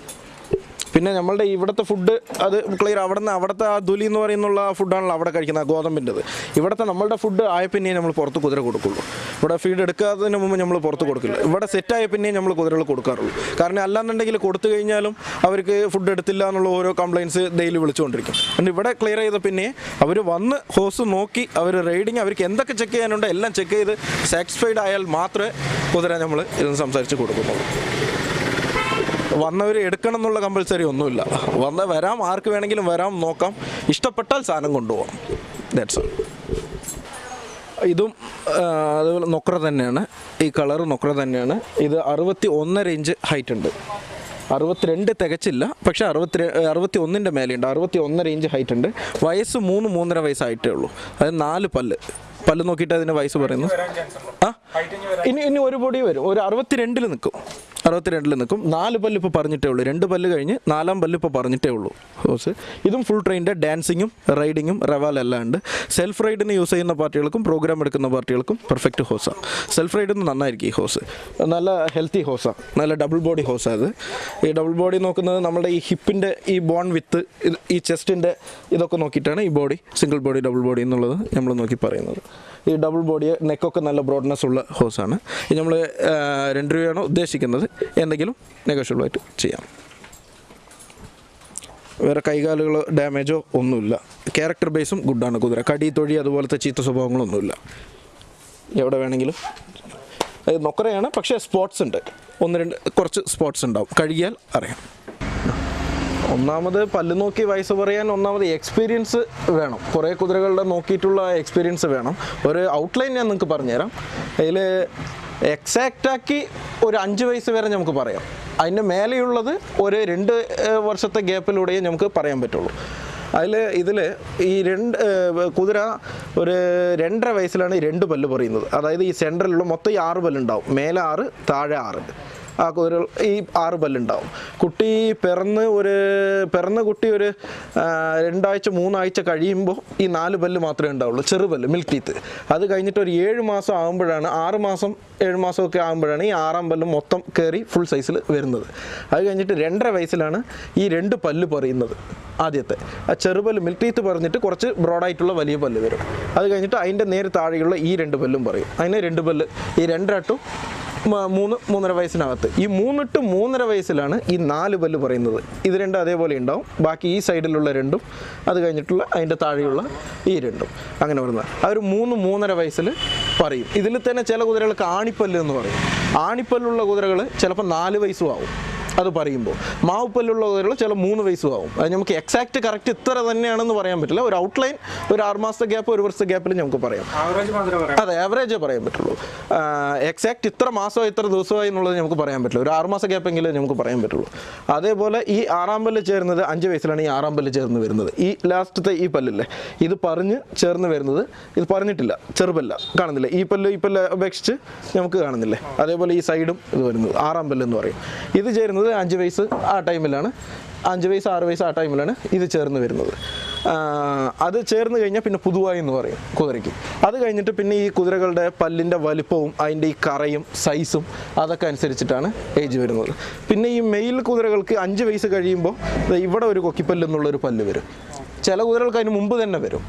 പിന്നെ നമ്മളുടെ ഇവിടുത്തെ ഫുഡ് അത് ക്ലിയർ അവിടെ നിന്ന് അവിടുത്തെ ആ ദുലി എന്ന് പറയുന്നുള്ള ഫുഡാണല്ലോ അവിടെ കഴിക്കുന്നത് ഗോതമ്പിന്റെത്. ഇവിടുത്തെ നമ്മളുടെ ഫുഡ് ആയ പിന്നെ നമ്മൾ പുറത്ത് കുതിര കൊടുക്കുള്ളൂ. ഇവിടെ ഫീഡ് എടുക്കാത്തതിന് മുമ്പ് നമ്മൾ പുറത്ത് കൊടുക്കില്ല. ഇവിടെ സെറ്റായ ആയ പിന്നെ നമ്മൾ കുതിരകൾ കൊടുക്കാറുള്ളൂ. കാരണം അല്ലാന്നുണ്ടെങ്കിൽ കൊടുത്തു കഴിഞ്ഞാലും അവർക്ക് ഫുഡ് എടുത്തില്ല എന്നുള്ള ഓരോ കംപ്ലയിൻസ് ഡെയിലി വിളിച്ചുകൊണ്ടിരിക്കും. പിന്നെ ഇവിടെ ക്ലിയർ ചെയ്ത പിന്നെ അവർ വന്ന് ഹോസ് നോക്കി അവർ റൈഡിങ് അവർക്ക് എന്തൊക്കെ ചെക്ക് ചെയ്യാനുണ്ടോ എല്ലാം ചെക്ക് ചെയ്ത് സാറ്റിസ്ഫൈഡ് ആയാൽ മാത്രമേ കുതിര നമ്മൾ ഇതൊന്ന് സംസാരിച്ച് കൊടുക്കുന്നുള്ളൂ. വന്നവർ എടുക്കണം എന്നുള്ള കമ്പൽസറി ഒന്നുമില്ല. വന്ന് വരാം ആർക്ക് വേണമെങ്കിലും വരാം നോക്കാം. ഇഷ്ടപ്പെട്ടാൽ സാധനം കൊണ്ടുപോകാം ദാറ്റ്സ് ഓൾ ഇതും അതുപോലെ നൊക്ര തന്നെയാണ്. ഈ കളർ നൊക്ര തന്നെയാണ്. ഇത് അറുപത്തി ഒന്നര ഇഞ്ച് ഹൈറ്റ് ഉണ്ട്. അറുപത്തിരണ്ട് തികച്ചില്ല പക്ഷേ അറുപത്തി അറുപത്തി ഒന്നിന്റെ മേലെയുണ്ട്. അറുപത്തി ഒന്നര ഇഞ്ച് ഹൈറ്റ് ഉണ്ട്. വയസ്സ് മൂന്ന് മൂന്നര വയസ്സായിട്ടേ ഉള്ളൂ. അതായത് നാല് പല്ല്. പല്ല് നോക്കിയിട്ട് അതിന്റെ വയസ്സ് പറയുന്നു ആ? ഇനി ഇനി ഒരു പൊടി വരും. ഒരു അറുപത്തിരണ്ടിൽ നിൽക്കും. അറുപത്തിരണ്ടിൽ നിൽക്കും. നാല് പല്ല് ഇപ്പോൾ പറഞ്ഞിട്ടേ ഉള്ളൂ. രണ്ട് പല്ല് കഴിഞ്ഞ് നാലാം പല്ല് ഇപ്പോൾ പറഞ്ഞിട്ടേ ഉള്ളൂ. ഹോസ് ഇതും ഫുൾ ട്രെയിനിന്റെ ഡാൻസിങ്ങും റൈഡിങ്ങും റവാലെല്ലാം ഉണ്ട്. സെൽഫ് റൈഡിന് യൂസ് ചെയ്യുന്ന പാർട്ടികൾക്കും പ്രോഗ്രാം എടുക്കുന്ന പാർട്ടികൾക്കും പെർഫെക്റ്റ് ഹോസാണ് സെൽഫ് റൈഡിന് നന്നായിരിക്കും ഈ ഹോസ് നല്ല ഹെൽത്തി ഹോസാണ് നല്ല ഡബിൾ ബോഡി ഹോസാണ് അത് ഈ ഡബിൾ ബോഡി നോക്കുന്നത് നമ്മുടെ ഈ ഹിപ്പിന്റെ ഈ ബോൺ വിത്ത് ഈ ചെസ്റ്റിന്റെ ഇതൊക്കെ നോക്കിയിട്ടാണ് ഈ body single body double body എന്നുള്ളത് നമ്മൾ നോക്കി പറയുന്നത്. ഈ ഡബിൾ ബോഡി നെക്കൊക്കെ നല്ല ബ്രോഡ്നെസ് ഉള്ള ഹോസാണ് ഇത് നമ്മൾ രണ്ട് രൂപയാണോ ഉദ്ദേശിക്കുന്നത്? എന്തെങ്കിലും നെഗോഷ്യബിൾ ആയിട്ട് ചെയ്യാം. വേറെ കൈകാലുകൾ ഡാമേജോ ഒന്നുമില്ല. ക്യാരക്ടർ ബേസും ഗുഡാണ് കുതിര. കടി തൊഴി അതുപോലത്തെ ചീത്ത സ്വഭാവങ്ങളൊന്നുമില്ല. എവിടെ വേണമെങ്കിലും. നൊക്കറയാണ് പക്ഷേ സ്പോർട്സ് ഉണ്ട്. ഒന്ന് രണ്ട് കുറച്ച് സ്പോർട്സ് ഉണ്ടാവും. കഴുകിയാൽ അറിയാം. ഒന്നാമത് പല്ല് നോക്കി വയസ്സ് പറയാൻ ഒന്നാമത് എക്സ്പീരിയൻസ് വേണം. കുറേ കുതിരകളുടെ നോക്കിയിട്ടുള്ള എക്സ്പീരിയൻസ് വേണം. ഒരു ഔട്ട്ലൈൻ ഞാൻ നിങ്ങൾക്ക് പറഞ്ഞുതരാം. അതിൽ എക്സാക്റ്റാക്കി ഒരു അഞ്ച് വയസ്സ് വരെ നമുക്ക് പറയാം. അതിന്റെ മേലെയുള്ളത് ഒരു രണ്ട് വർഷത്തെ ഗ്യാപ്പിലൂടെയേ നമുക്ക് പറയാൻ പറ്റുള്ളൂ. അതിൽ ഇതിൽ ഈ രണ്ട് കുതിര ഒരു രണ്ടര വയസ്സിലാണ് രണ്ട് പല്ല് പറയുന്നത്. അതായത് ഈ സെന്ററിലുള്ള മൊത്തം ഈ ആറ് പല്ലുണ്ടാവും മേലെ ആറ് താഴെ ആറ്. ആ കുതിരകൾ ഈ ആറ് പല്ലുണ്ടാവും. കുട്ടി പിറന്ന് ഒരു പിറന്ന കുട്ടി ഒരു രണ്ടാഴ്ച മൂന്നാഴ്ച കഴിയുമ്പോൾ ഈ നാല് പല്ല് മാത്രമേ ഉണ്ടാവുള്ളൂ. ചെറുപല്ല് മിൽക്ക് ടീത്ത് അത് കഴിഞ്ഞിട്ട് ഒരു ഏഴ് മാസം ആകുമ്പോഴാണ് ആറ് മാസം ഏഴ് മാസമൊക്കെ ആകുമ്പോഴാണ് ഈ ആറാം പല്ല് മൊത്തം കയറി ഫുൾ സൈസിൽ വരുന്നത്. അത് കഴിഞ്ഞിട്ട് രണ്ടര വയസ്സിലാണ് ഈ രണ്ട് പല്ല് പറയുന്നത് ആദ്യത്തെ. ആ ചെറുപല്ല് മിൽക്ക് ടീത്ത് പറഞ്ഞിട്ട് കുറച്ച് ബ്രോഡായിട്ടുള്ള വലിയ പല്ല് വരും. അത് കഴിഞ്ഞിട്ട് അതിന്റെ നേരെ താഴെയുള്ള ഈ രണ്ട് പല്ലും പറയും. അതിന് രണ്ട് പല്ല് ഈ രണ്ടരട്ടും മൂന്ന് മൂന്നര വയസ്സിനകത്ത്. ഈ മൂന്ന് ടു മൂന്നര വയസ്സിലാണ് ഈ നാല് പല്ല് പറയുന്നത്. ഇത് രണ്ടും അതേപോലെ ഉണ്ടാവും. ബാക്കി ഈ സൈഡിലുള്ള രണ്ടും അത് കഴിഞ്ഞിട്ടുള്ള അതിന്റെ താഴെയുള്ള ഈ രണ്ടും. അങ്ങനെ വരുന്നത്. ഒരു മൂന്ന് മൂന്നര വയസ്സിൽ പറയും. ഇതിൽ തന്നെ ചില കുതിരകൾക്ക് ആണിപ്പല്ല് എന്ന് പറയും. ആണിപ്പല്ലുള്ള കുതിരകൾ ചിലപ്പോൾ നാല് വയസ്സും ആവും. അത് പറയുമ്പോൾ. മാവുപ്പല്ലുള്ള കുതിരകൾ ചില മൂന്ന് വയസ്സും ആവും അത് നമുക്ക് എക്സാക്ട് കറക്റ്റ് ഇത്ര തന്നെയാണെന്ന് പറയാൻ പറ്റില്ല. ഒരു ഔട്ട്ലൈൻ ഒരു ആറ് മാസത്തെ ഗ്യാപ്പ് ഒരു വർഷത്തെ ഗ്യാപ്പിൽ നമുക്ക് പറയാം. അതെ ആവറേജേ പറയാൻ പറ്റുള്ളൂ. എക്സാക്ട് ഇത്ര മാസമോ ഇത്ര ദിവസമായി എന്നുള്ളത് നമുക്ക് പറയാൻ പറ്റില്ല. ഒരു ആറുമാസ ഗ്യാപ്പെങ്കിലും നമുക്ക് പറയാൻ പറ്റുള്ളൂ. അതേപോലെ ഈ ആറാം പല്ല് ചേർന്നത് അഞ്ച് വയസ്സിലാണ് ഈ ആറാം പല്ല് ചേർന്ന് വരുന്നത്. ഈ ലാസ്റ്റത്തെ ഈ പല്ലില്ലേ ഇത് പറഞ്ഞ് ചേർന്ന് വരുന്നത് ഇത് പറഞ്ഞിട്ടില്ല ചെറുപല്ല കാണുന്നില്ല? ഈ പല്ല് ഈ പല്ല് അപേക്ഷിച്ച് നമുക്ക് കാണുന്നില്ലേ? അതേപോലെ ഈ സൈഡും ഇത് വരുന്നത് ആറാം പല്ല് എന്ന് പറയും. ഇത് ചേരുന്നത് അഞ്ച് വയസ്സ് ആ ടൈമിലാണ്. അഞ്ച് വയസ്സ് ആറ് വയസ്സ് ആ ടൈമിലാണ് ഇത് ചേർന്ന് വരുന്നത്. അത് ചേർന്ന് കഴിഞ്ഞാൽ പിന്നെ പുതുവായി എന്ന് പറയും കുതിരയ്ക്ക്. അത് കഴിഞ്ഞിട്ട് പിന്നെ ഈ കുതിരകളുടെ പല്ലിന്റെ വലിപ്പവും അതിന്റെ ഈ കറയും സൈസും അതൊക്കെ അനുസരിച്ചിട്ടാണ് ഏജ് വരുന്നത്. പിന്നെ ഈ മെയിൽ കുതിരകൾക്ക് അഞ്ച് വയസ്സ് കഴിയുമ്പോൾ ഇവിടെ ഒരു കൊക്കിപ്പല്ല് എന്നുള്ളൊരു പല്ല് വരും. ചില കുതിരകൾക്ക് അതിന് മുമ്പ് തന്നെ വരും.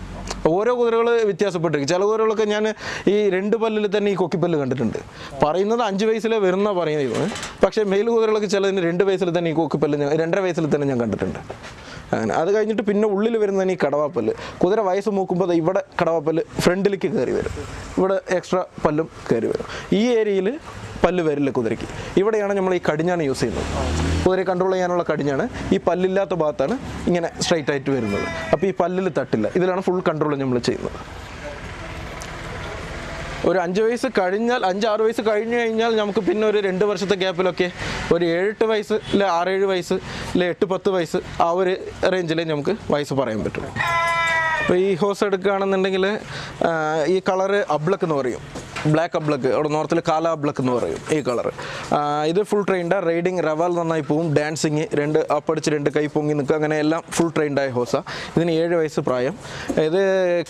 ഓരോ കുതിരകൾ വ്യത്യാസപ്പെട്ടിരിക്കും. ചില കുതിരകളൊക്കെ ഞാൻ ഈ രണ്ട് പല്ലിൽ തന്നെ ഈ കൊക്കിപ്പല്ല് കണ്ടിട്ടുണ്ട്. പറയുന്നത് അഞ്ച് വയസ്സിലെ വരുന്ന പറയുന്നത് പക്ഷേ മെയിൽ കുതിരകളൊക്കെ ചിലതിന് രണ്ട് വയസ്സിൽ തന്നെ ഈ കൊക്കിപ്പല്ല് ഞാൻ രണ്ടര വയസ്സിൽ തന്നെ ഞാൻ കണ്ടിട്ടുണ്ട്. അങ്ങനെ. അത് കഴിഞ്ഞിട്ട് പിന്നെ ഉള്ളിൽ വരുന്നതിന് ഈ കടവാപ്പല്ല് കുതിര വയസ്സ് നോക്കുമ്പോൾ ഇവിടെ കടവാപ്പല്ല് ഫ്രണ്ടിലേക്ക് കയറി വരും. ഇവിടെ എക്സ്ട്രാ പല്ലും കയറി വരും. ഈ ഏരിയയിൽ പല്ല് വരില്ല കുതിരയ്ക്ക് ഇവിടെയാണ് നമ്മൾ ഈ കടിഞ്ഞാണ് യൂസ് ചെയ്യുന്നത്. കുതിരയെ കൺട്രോൾ ചെയ്യാനുള്ള കടിഞ്ഞാണ് ഈ പല്ലില്ലാത്ത ഭാഗത്താണ് ഇങ്ങനെ സ്ട്രൈറ്റ് ആയിട്ട് വരുന്നത്. അപ്പോൾ ഈ പല്ലിൽ തട്ടില്ല. ഇതിലാണ് ഫുൾ കൺട്രോൾ നമ്മൾ ചെയ്യുന്നത്. ഒരു അഞ്ച് വയസ്സ് കഴിഞ്ഞാൽ അഞ്ച് ആറ് വയസ്സ് കഴിഞ്ഞു കഴിഞ്ഞാൽ നമുക്ക് പിന്നെ ഒരു രണ്ട് വർഷത്തെ ഗ്യാപ്പിലൊക്കെ ഒരു ഏഴെട്ട് വയസ്സ് അല്ലെ ആറേഴ് വയസ്സ് അല്ലെ എട്ട് പത്ത് വയസ്സ് ആ ഒരു റേഞ്ചിലേ നമുക്ക് വയസ്സ് പറയാൻ പറ്റുള്ളൂ അപ്പോൾ ഈ ഹോസ് എടുക്കുകയാണെന്നുണ്ടെങ്കിൽ ഈ കളറ് അബ്ലക്ക് എന്ന് പറയും. ബ്ലാക്ക് അബ്ലക്ക് അവിടെ നോർത്തിൽ കാല അബ്ലക്ക് എന്ന് പറയും ഈ കളർ ഇത് ഫുൾ ട്രെയിൻഡ് റൈഡിങ് റവൽ നന്നായി പോവും. ഡാൻസിങ് രണ്ട് അപ്പടിച്ച് രണ്ട് കൈ പൊങ്ങി നിൽക്കുക. അങ്ങനെ എല്ലാം ഫുൾ ട്രെയിൻഡായ ഹോസ ഇതിന് ഏഴ് വയസ്സ് പ്രായം. ഇത്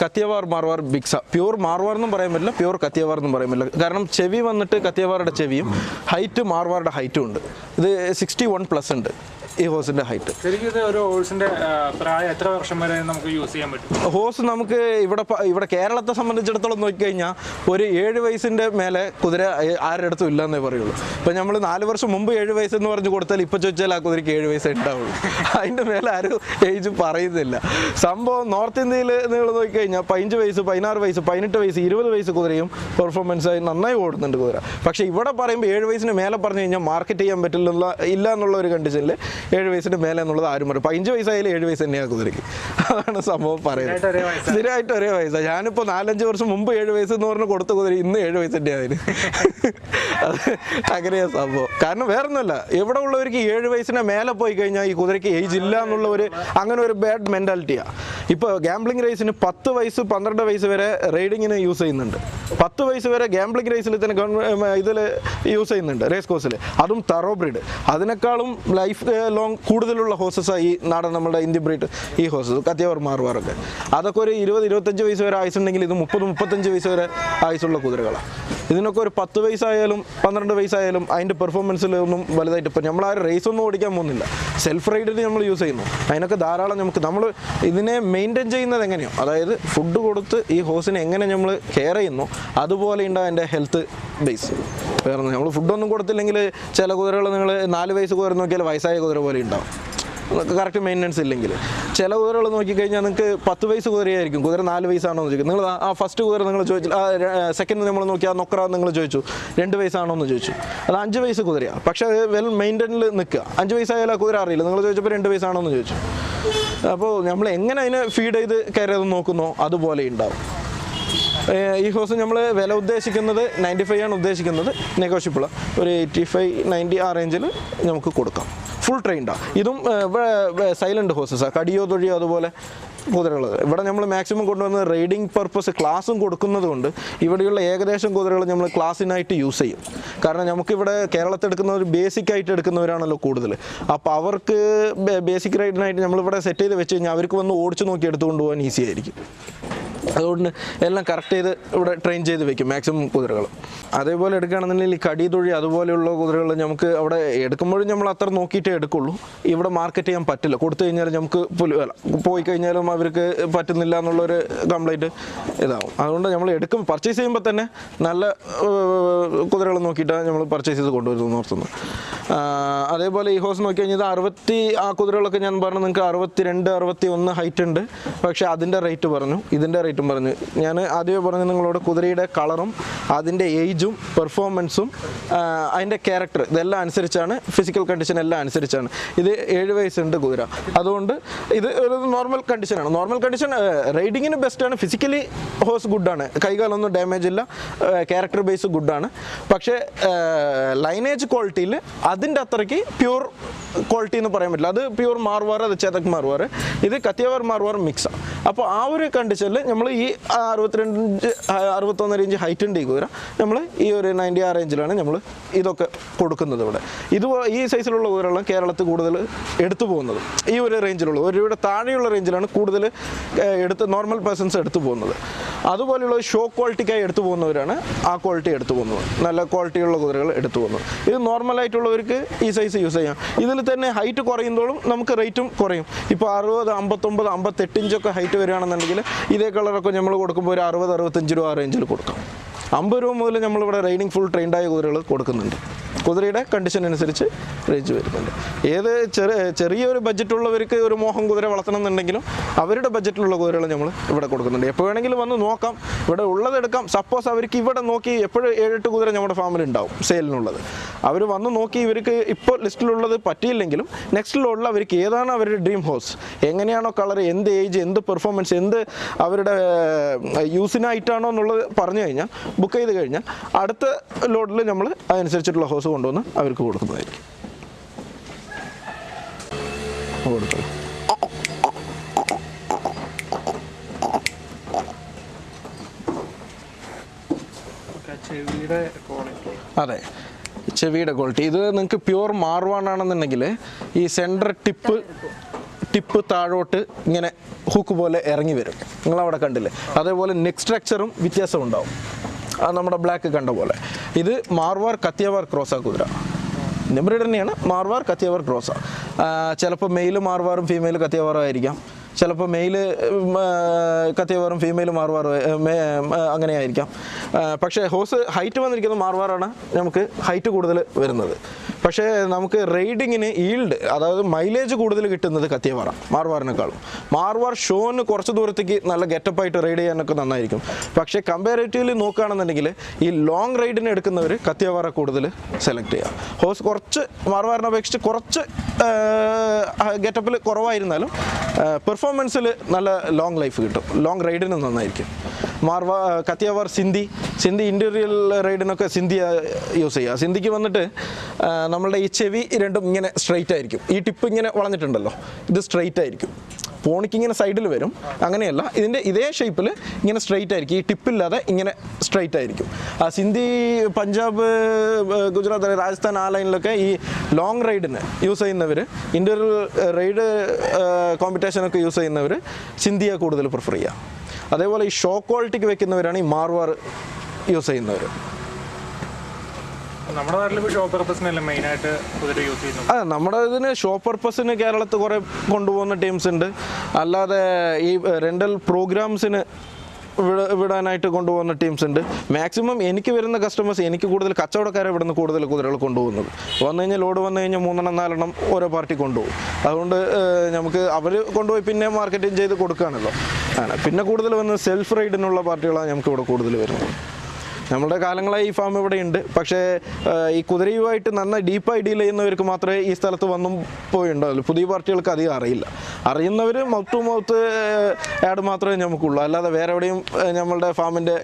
കത്തിയവാർ മാർവാർ ബിക്സ. പ്യൂർ മാർവാർ എന്നും പറയാൻ പറ്റില്ല. പ്യൂർ കത്തിയവാർ എന്നും പറയാൻ പറ്റില്ല. കാരണം ചെവി വന്നിട്ട് കത്തിയവാറുടെ ചെവിയും ഹൈറ്റ് മാർവാറുടെ ഹൈറ്റും ഉണ്ട്. ഇത് സിക്സ്റ്റി വൺ പ്ലസ് ഉണ്ട്. ഈ ഹോസിന്റെ ഹൈറ്റ് എത്ര വർഷം വരെ നമുക്ക് യൂസ് ചെയ്യാൻ പറ്റും? ഹോസ് നമുക്ക് ഇവിടെ ഇവിടെ കേരളത്തെ സംബന്ധിച്ചിടത്തോളം നോക്കിക്കഴിഞ്ഞാൽ ഒരു ഏഴ് വയസ്സിന്റെ മേലെ കുതിര ആരുടെ അടുത്തും ഇല്ലെന്നേ പറയുള്ളൂ. ഇപ്പം നമ്മൾ നാല് വർഷം മുമ്പ് ഏഴ് വയസ്സെന്ന് പറഞ്ഞു കൊടുത്താൽ ഇപ്പൊ ചോദിച്ചാൽ ആ കുതിരയ്ക്ക് ഏഴ് വയസ്സേ ഉണ്ടാവുള്ളൂ അതിന്റെ മേലെ ആരും ഏജ് പറയുന്നില്ല. സംഭവം നോർത്ത് ഇന്ത്യയിൽ നിങ്ങൾ നോക്കിക്കഴിഞ്ഞാൽ പതിനഞ്ച് വയസ്സ് പതിനാറ് വയസ്സ് പതിനെട്ട് വയസ്സ് ഇരുപത് വയസ്സ് കുതിരയും പെർഫോമൻസ് ആയി നന്നായി ഓടുന്നുണ്ട് കുതിര. പക്ഷെ ഇവിടെ പറയുമ്പോൾ ഏഴ് വയസ്സിന് മേലെ പറഞ്ഞു കഴിഞ്ഞാൽ മാർക്കറ്റ് ചെയ്യാൻ പറ്റില്ല ഇല്ല എന്നുള്ള ഒരു കണ്ടീഷനിൽ ഏഴ് വയസ്സിന് മേലെ എന്നുള്ളത് ആരും പറയും പതിനഞ്ച് വയസ്സായാലും ഏഴ് വയസ്സ് തന്നെയാണ് കുതിരയ്ക്ക്. അതാണ് സംഭവം പറയുന്നത്. സ്ഥിരമായിട്ട് ഒരേ വയസ്സാണ്. ഞാനിപ്പോൾ നാലഞ്ച് വർഷം മുമ്പ് ഏഴ് വയസ്സ് എന്ന് പറഞ്ഞ് കൊടുത്ത കുതിരി ഇന്ന് ഏഴ് വയസ്സിന്റെ അതിന്. അത് അങ്ങനെയാ സംഭവം. കാരണം വേറൊന്നുമല്ല എവിടെ ഉള്ളവർക്ക് ഏഴ് വയസ്സിന് മേലെ പോയി കഴിഞ്ഞാൽ ഈ കുതിരയ്ക്ക് ഏജ് ഇല്ല എന്നുള്ള ഒരു അങ്ങനെ ഒരു ബാഡ് മെന്റാലിറ്റിയാണ് ഇപ്പോൾ ഗാംബ്ലിംഗ് റേസിന് പത്ത് വയസ്സ് പന്ത്രണ്ട് വയസ്സ് വരെ റൈഡിങ്ങിന് യൂസ് ചെയ്യുന്നുണ്ട്. പത്ത് വയസ്സ് വരെ ഗാംബ്ലിംഗ് റേസിൽ തന്നെ ഇതിൽ യൂസ് ചെയ്യുന്നുണ്ട് റേസ് കോഴ്സിൽ അതും തറോ ബ്രീഡ് അതിനേക്കാളും ലൈഫ് ലോങ് കൂടുതലുള്ള ഹോസസാണ് ഈ നാടൻ നമ്മുടെ ഇന്ത്യൻ ബ്രീഡ് ഈ ഹോസസ് കത്തിയവർ മാറുവാറൊക്കെ. അതൊക്കെ ഒരു ഇരുപത് ഇരുപത്തഞ്ച് വയസ്സ് വരെ ആയുസുണ്ടെങ്കിൽ ഇത് മുപ്പത് മുപ്പത്തഞ്ച് വയസ്സ് വരെ ആയുസുള്ള കുതിരകളാണ്. ഇതിനൊക്കെ ഒരു പത്ത് വയസ്സായാലും പന്ത്രണ്ട് വയസ്സായാലും അതിന്റെ പെർഫോമൻസിലൊന്നും വലുതായിട്ട് ഇപ്പം നമ്മൾ റേസ് ഒന്നും ഓടിക്കാൻ പോകുന്നില്ല. സെൽഫ് റൈഡിന് നമ്മൾ യൂസ് ചെയ്യുന്നു. അതിനൊക്കെ ധാരാളം നമുക്ക് നമ്മൾ ഇതിനെ മെയിന്റെയിൻ ചെയ്യുന്നത് എങ്ങനെയോ? അതായത് ഫുഡ് കൊടുത്ത് ഈ ഹോസിനെ എങ്ങനെ നമ്മൾ കെയർ ചെയ്യുന്നു? അതുപോലെ ഉണ്ടാവും എന്റെ ഹെൽത്ത് ബേസ് വേറെ നമ്മൾ ഫുഡൊന്നും കൊടുത്തില്ലെങ്കിൽ ചില കുതിരകൾ നിങ്ങൾ നാല് വയസ്സ് കുതിര നോക്കിയാൽ വയസ്സായ കുതിര പോലെ ഉണ്ടാവും. കറക്റ്റ് മെയിന്റനൻസ് ഇല്ലെങ്കിൽ. ചില കുതിരകൾ നോക്കിക്കഴിഞ്ഞാൽ നിങ്ങൾക്ക് പത്ത് വയസ്സ് കുതിരയായിരിക്കും. കുതിര നാല് വയസ്സാണോ എന്ന് ചോദിക്കും. നിങ്ങൾ ആ ഫസ്റ്റ് കുതിര നിങ്ങൾ ചോദിച്ചു. സെക്കൻഡ് നമ്മൾ നോക്കി ആ നൊക്കറ നിങ്ങൾ ചോദിച്ചു. രണ്ട് വയസ്സാണോ എന്ന് ചോദിച്ചു. അത് അഞ്ച് വയസ്സ് കുതിരയാണ് പക്ഷേ അത് വെൽ മെയിന്റനിൽ നിൽക്കുക. അഞ്ച് വയസ്സായാലും ആ കുതിര അറിയില്ല. നിങ്ങൾ ചോദിച്ചപ്പോൾ രണ്ട് വയസ്സാണോ എന്ന് ചോദിച്ചു. അപ്പോൾ നമ്മൾ എങ്ങനെ അതിനെ ഫീഡ് ചെയ്ത് കയറിയത് നോക്കുന്നോ അതുപോലെ ഉണ്ടാവും. ഈ ഹോസ് നമ്മൾ വില ഉദ്ദേശിക്കുന്നത് നയന്റി ഫൈവ് ആണ് ഉദ്ദേശിക്കുന്നത്. നെഗോഷ്യബിൾ ഒരു എയ്റ്റി ഫൈവ് നയന്റി ആ റേഞ്ചിൽ നമുക്ക് കൊടുക്കാം. ഫുൾ ട്രെയിൻഡാണ് ഇതും സൈലന്റ് ഹോസസാണ് കടിയോ തൊഴിയോ അതുപോലെ കുതിരകൾ ഇവിടെ നമ്മൾ മാക്സിമം കൊണ്ടുവന്ന് റൈഡിങ് പർപ്പസ് ക്ലാസ്സും കൊടുക്കുന്നത് കൊണ്ട് ഇവിടെയുള്ള ഏകദേശം കുതിരകൾ നമ്മൾ ക്ലാസ്സിനായിട്ട് യൂസ് ചെയ്യും. കാരണം നമുക്കിവിടെ കേരളത്തിൽ എടുക്കുന്ന ഒരു ബേസിക് ആയിട്ട് എടുക്കുന്നവരാണല്ലോ കൂടുതൽ അപ്പോൾ അവർക്ക് ബേസിക് റൈഡിനായിട്ട് നമ്മളിവിടെ സെറ്റ് ചെയ്ത് വെച്ച് കഴിഞ്ഞാൽ അവർക്ക് വന്ന് ഓടിച്ചു നോക്കി എടുത്തുകൊണ്ട് പോകാൻ ഈസി ആയിരിക്കും. അതുകൊണ്ട് എല്ലാം കറക്റ്റ് ചെയ്ത് ഇവിടെ ട്രെയിൻ ചെയ്ത് വെക്കും മാക്സിമം കുതിരകൾ അതേപോലെ എടുക്കുകയാണെന്നുണ്ടെങ്കിൽ കടി തൊഴി അതുപോലെയുള്ള കുതിരകൾ നമുക്ക് അവിടെ എടുക്കുമ്പോഴും നമ്മൾ അത്ര നോക്കിയിട്ടേ എടുക്കുള്ളൂ. ഇവിടെ മാർക്കറ്റ് ചെയ്യാൻ പറ്റില്ല. കൊടുത്തു കഴിഞ്ഞാൽ നമുക്ക് പോയി കഴിഞ്ഞാലും അവർക്ക് പറ്റുന്നില്ല എന്നുള്ളൊരു കംപ്ലൈന്റ് ഇതാവും. അതുകൊണ്ട് നമ്മൾ എടുക്കും. പർച്ചേസ് ചെയ്യുമ്പോൾ തന്നെ നല്ല കുതിരകൾ നോക്കിയിട്ടാണ് നമ്മൾ പർച്ചേസ് ചെയ്ത് കൊണ്ടുവരുന്നത് ഓർത്തുന്നത് അതേപോലെ ഈ ഹോസ് നോക്കി കഴിഞ്ഞാൽ അറുപത്തി ആ കുതിരകളൊക്കെ ഞാൻ പറഞ്ഞു നിങ്ങൾക്ക് അറുപത്തി രണ്ട് അറുപത്തി ഒന്ന് ഹൈറ്റ് ഉണ്ട്. പക്ഷേ അതിന്റെ റേറ്റ് പറഞ്ഞു. ഇതിന്റെ റേറ്റും പറഞ്ഞു. ഞാൻ ആദ്യമേ പറഞ്ഞു നിങ്ങളോട് കുതിരയുടെ കളറും അതിന്റെ ഏജും പെർഫോമൻസും അതിന്റെ ക്യാരക്ടർ ഇതെല്ലാം അനുസരിച്ചാണ് ഫിസിക്കൽ കണ്ടീഷൻ എല്ലാം അനുസരിച്ചാണ്. ഇത് ഏഴ് വയസ്സുണ്ട് കുതിര. അതുകൊണ്ട് ഇത് ഒരു നോർമൽ കണ്ടീഷനാണ് നോർമൽ കണ്ടീഷൻ റൈഡിങ്ങിന് ബെസ്റ്റാണ് ഫിസിക്കലി ഹോഴ്സ് ഗുഡാണ് കൈകാലൊന്നും ഡാമേജ് ഇല്ല. ക്യാരക്ടർ ബേസ് ഗുഡാണ് പക്ഷേ ലൈനേജ് ക്വാളിറ്റിയിൽ അതിന്റെ അത്രയ്ക്ക് പ്യൂർ ക്വാളിറ്റി എന്ന് പറയാൻ പറ്റില്ല. അത് പ്യൂർ മാർവാർ അത് ചേതക് മാർവാർ ഇത് കത്തിയവാർ മാർവാർ മിക്സാണ് അപ്പോൾ ആ ഒരു കണ്ടീഷനിൽ നമ്മൾ ഈ അറുപത്തിരണ്ട് ഇഞ്ച് അറുപത്തൊന്നര ഇഞ്ച് ഹൈറ്റ് ഉണ്ട് ഈ കുതിര. നമ്മൾ ഈ ഒരു നയന്റി ആ റേഞ്ചിലാണ് നമ്മൾ ഇതൊക്കെ കൊടുക്കുന്നത് ഇവിടെ. ഇത് ഈ സൈസിലുള്ള കുതിരകളാണ് കേരളത്തിൽ കൂടുതൽ എടുത്തു പോകുന്നത്. ഈ ഒരു റേഞ്ചിലുള്ളൂ ഒരു രൂപയുടെ താഴെയുള്ള റേഞ്ചിലാണ് കൂടുതൽ എടുത്ത് നോർമൽ പേഴ്സൺസ് എടുത്തു പോകുന്നത്. അതുപോലെയുള്ള ഷോ ക്വാളിറ്റിക്കായി എടുത്തു പോകുന്നവരാണ് ആ ക്വാളിറ്റി എടുത്തു പോകുന്നത്. നല്ല ക്വാളിറ്റിയുള്ള കുതിരകൾ എടുത്തു പോകുന്നത്. ഇത് നോർമലായിട്ടുള്ളവർക്ക് ഈ സൈസ് യൂസ് ചെയ്യാം. ഇതിൽ തന്നെ ഹൈറ്റ് കുറയുമ്പോഴും നമുക്ക് റേറ്റും കുറയും. ഇപ്പോൾ അറുപത് അമ്പത്തൊമ്പത് അമ്പത്തെട്ട് ഇഞ്ചൊക്കെ ഹൈറ്റ് വരികയാണെന്നുണ്ടെങ്കിൽ ഇതേ കളറൊക്കെ നമ്മൾ കൊടുക്കുമ്പോൾ ഒരു അറുപത് അറുപത്തഞ്ച് രൂപ റേഞ്ചിൽ കൊടുക്കാം. അമ്പത് രൂപ മുതൽ നമ്മളിവിടെ റൈഡിങ് ഫുൾ ട്രെയിൻഡായ കുതിരകൾ കൊടുക്കുന്നുണ്ട്. കുതിരയുടെ കണ്ടീഷൻ അനുസരിച്ച് റേഞ്ച് വരുന്നുണ്ട്. ഏത് ചെറിയ ചെറിയൊരു ബഡ്ജറ്റുള്ളവർക്ക് ഒരു മോഹം കുതിര വളർത്തണം എന്നുണ്ടെങ്കിലും അവരുടെ ബഡ്ജറ്റിലുള്ള കുതിരകൾ നമ്മൾ ഇവിടെ കൊടുക്കുന്നുണ്ട്. എപ്പോൾ വേണമെങ്കിലും വന്ന് നോക്കാം. ഇവിടെ ഉള്ളതെടുക്കാം സപ്പോസ് അവർക്ക് ഇവിടെ നോക്കി എപ്പോഴും ഏഴെട്ട് കുതിര നമ്മുടെ ഫാമിൽ ഉണ്ടാവും സെയിലിനുള്ളത് അവർ വന്ന് നോക്കി ഇവർക്ക് ഇപ്പോൾ ലിസ്റ്റിലുള്ളത് പറ്റിയില്ലെങ്കിലും നെക്സ്റ്റിലുള്ള അവർക്ക് ഏതാണ് അവരുടെ ഡ്രീം ഹോസ് എങ്ങനെയാണോ കളർ എന്ത് ഏജ് എന്ത് പെർഫോമൻസ് എന്ത് അവരുടെ യൂസിനായിട്ടാണോ എന്നുള്ളത് പറഞ്ഞു കഴിഞ്ഞാൽ ബുക്ക് ചെയ്ത് കഴിഞ്ഞാൽ അടുത്ത ലോഡിൽ നമ്മൾ അതനുസരിച്ചിട്ടുള്ള ഹോസ് കൊണ്ടുവന്ന് അവർക്ക് കൊടുക്കുന്നതായിരിക്കും. അതെ. ചെവിയുടെ ക്വാളിറ്റി ഇത് നിങ്ങൾക്ക് പ്യുവർ മാർവാണാണെന്നുണ്ടെങ്കിൽ ഈ സെന്റർ ടിപ്പ് ടിപ്പ് താഴോട്ട് ഇങ്ങനെ ഹുക്ക് പോലെ ഇറങ്ങി വരും. നിങ്ങളവിടെ കണ്ടില്ലേ? അതേപോലെ നെക്ക് സ്ട്രക്ചറും വ്യത്യാസം ഉണ്ടാവും നമ്മുടെ ബ്ലാക്ക് കണ്ട പോലെ. ഇത് മാർവാർ കത്തിയവാർ ക്രോസ കുതിര. നിബ്രിഡ് തന്നെയാണ് മാർവാർ കത്തിയവാർ ക്രോസ ചിലപ്പോൾ മെയിൽ മാർവാറും ഫീമെയിൽ കത്തിയവാറും ആയിരിക്കാം. ചിലപ്പോൾ മെയിൽ കത്തിയവാറും ഫീമെയിൽ മാർവാറും അങ്ങനെ ആയിരിക്കാം. ആ, പക്ഷേ ഹോസ് ഹൈറ്റ് വന്നിരിക്കുന്നത് മാർവാറാണ്. നമുക്ക് ഹൈറ്റ് കൂടുതൽ വരുന്നത്. പക്ഷേ നമുക്ക് റൈഡിങ്ങിന് ഈൽഡ് അതായത് മൈലേജ് കൂടുതൽ കിട്ടുന്നത് കത്തിയവാറ മാർവാറിനേക്കാളും. മാർവാർ ഷോന് കുറച്ച് ദൂരത്തേക്ക് നല്ല ഗെറ്റപ്പ് ആയിട്ട് റൈഡ് ചെയ്യാനൊക്കെ നന്നായിരിക്കും. പക്ഷേ കമ്പാരേറ്റീവ്ലി നോക്കുകയാണെന്നുണ്ടെങ്കിൽ ഈ ലോങ് റൈഡിന് എടുക്കുന്നവർ കത്തിയവാറ കൂടുതൽ സെലക്ട് ചെയ്യുക ഹോസ് കുറച്ച് മാർവാറിനെ അപേക്ഷിച്ച് കുറച്ച് ഗെറ്റപ്പിൽ കുറവായിരുന്നാലും പെർഫോമൻസിൽ നല്ല ലോങ് ലൈഫ് കിട്ടും. ലോങ് റൈഡിന് നന്നായിരിക്കും. മാർവാ കത്തിയവാർ സിന്ധി. സിന്ധി ഇന്റീരിയൽ റൈഡിനൊക്കെ സിന്ധി യൂസ് ചെയ്യുക. സിന്ധിക്ക് വന്നിട്ട് നമ്മളുടെ ഈ ചെവി രണ്ടും ഇങ്ങനെ സ്ട്രെയിറ്റ് ആയിരിക്കും. ഈ ടിപ്പ് ഇങ്ങനെ വളഞ്ഞിട്ടുണ്ടല്ലോ. ഇത് സ്ട്രെയിറ്റ് ആയിരിക്കും. പോണിക്ക് ഇങ്ങനെ സൈഡിൽ വരും. അങ്ങനെയല്ല. ഇതിന്റെ ഇതേ ഷേപ്പിൽ ഇങ്ങനെ സ്ട്രെയിറ്റ് ആയിരിക്കും. ഈ ടിപ്പില്ലാതെ ഇങ്ങനെ സ്ട്രെയിറ്റ് ആയിരിക്കും. ആ സിന്ധി പഞ്ചാബ് ഗുജറാത്ത് രാജസ്ഥാൻ ആ ലൈനിലൊക്കെ ഈ ലോങ് റൈഡിന് യൂസ് ചെയ്യുന്നവർ ഇൻഡോർ റൈഡ് കോമ്പറ്റീഷനൊക്കെ യൂസ് ചെയ്യുന്നവർ സിന്ധിയെ കൂടുതൽ പ്രിഫർ ചെയ്യുക. അതേപോലെ ഈ ഷോ ക്വാളിറ്റിക്ക് വെക്കുന്നവരാണ് ഈ മാർവാർ യൂസ് ചെയ്യുന്നവർ നമ്മുടെ നാട്ടിൽ ഇപ്പോൾ ഷോ പർപ്പസിനല്ല മെയിനായിട്ട് കുതിര യൂസ് ചെയ്യുന്നത്? അതെ നമ്മുടെ ഇതിന് ഷോ പർപ്പസിന് കേരളത്തിൽ കുറേ കൊണ്ടുപോകുന്ന ടീംസ് ഉണ്ട്. അല്ലാതെ ഈ റെന്റൽ പ്രോഗ്രാംസിന് വിടാനായിട്ട് കൊണ്ടുപോകുന്ന ടീംസ് ഉണ്ട്. മാക്സിമം എനിക്ക് വരുന്ന കസ്റ്റമേഴ്സ് എനിക്ക് കൂടുതൽ കച്ചവടക്കാരെ ഇവിടുന്ന് കൂടുതൽ കുതിരകൾ കൊണ്ടുപോകുന്നത്. വന്നു കഴിഞ്ഞാൽ ലോഡ് വന്നു കഴിഞ്ഞാൽ മൂന്നെണ്ണം നാലെണ്ണം ഓരോ പാർട്ടി കൊണ്ടുപോകും. അതുകൊണ്ട് നമുക്ക് അവർ കൊണ്ടുപോയി പിന്നെ മാർക്കറ്റിംഗ് ചെയ്ത് കൊടുക്കുകയാണല്ലോ. പിന്നെ കൂടുതൽ വന്ന് സെൽഫ് റൈഡിനുള്ള പാർട്ടികളാണ് നമുക്ക് ഇവിടെ കൂടുതൽ വരുന്നത്. നമ്മുടെ കാലങ്ങളായി ഈ ഫാം ഇവിടെ ഉണ്ട്. പക്ഷേ ഈ കുതിരയുമായിട്ട് നന്നായി ഡീപ്പായി ഡീൽ ചെയ്യുന്നവർക്ക് മാത്രമേ ഈ സ്ഥലത്ത് വന്നും പോയിണ്ടാവുള്ളൂ പുതിയ പാർട്ടികൾക്ക് അധികം അറിയില്ല. അറിയുന്നവർ മൗത്ത് ടു മൗത്ത് ആഡ് മാത്രമേ നമുക്കുള്ളൂ. അല്ലാതെ വേറെ എവിടെയും നമ്മളുടെ ഫാമിന്റെ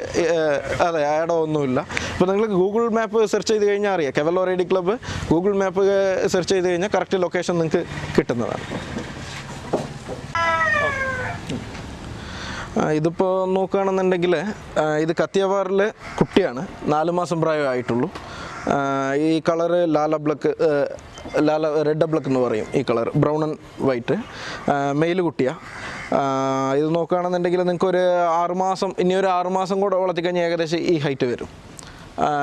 അതെ ആഡോ ഒന്നുമില്ല. ഇപ്പോൾ നിങ്ങൾ ഗൂഗിൾ മാപ്പ് സെർച്ച് ചെയ്ത് കഴിഞ്ഞാൽ അറിയാം. കെവലോ റൈഡി ക്ലബ്ബ് ഗൂഗിൾ മാപ്പ് സെർച്ച് ചെയ്ത് കഴിഞ്ഞാൽ കറക്റ്റ് ലൊക്കേഷൻ നിങ്ങൾക്ക് കിട്ടുന്നതാണ് ആ, ഇതിപ്പോൾ നോക്കുകയാണെന്നുണ്ടെങ്കിൽ ഇത് കത്തിയവാറിൽ കുട്ടിയാണ്. നാല് മാസം പ്രായമായിട്ടുള്ളൂ ഈ കളറ് ലാല ബ്ലക്ക് ലാല റെഡ് ബ്ലക്ക് എന്ന് പറയും ഈ colour brown and white. Male കുട്ടിയാണ് ഇത് നോക്കുകയാണെന്നുണ്ടെങ്കിൽ നിങ്ങൾക്ക് ഒരു ആറുമാസം ഇനി ഒരു ആറുമാസം കൂടെ വളർത്തിക്കഴിഞ്ഞാൽ ഏകദേശം ഈ ഹൈറ്റ് വരും.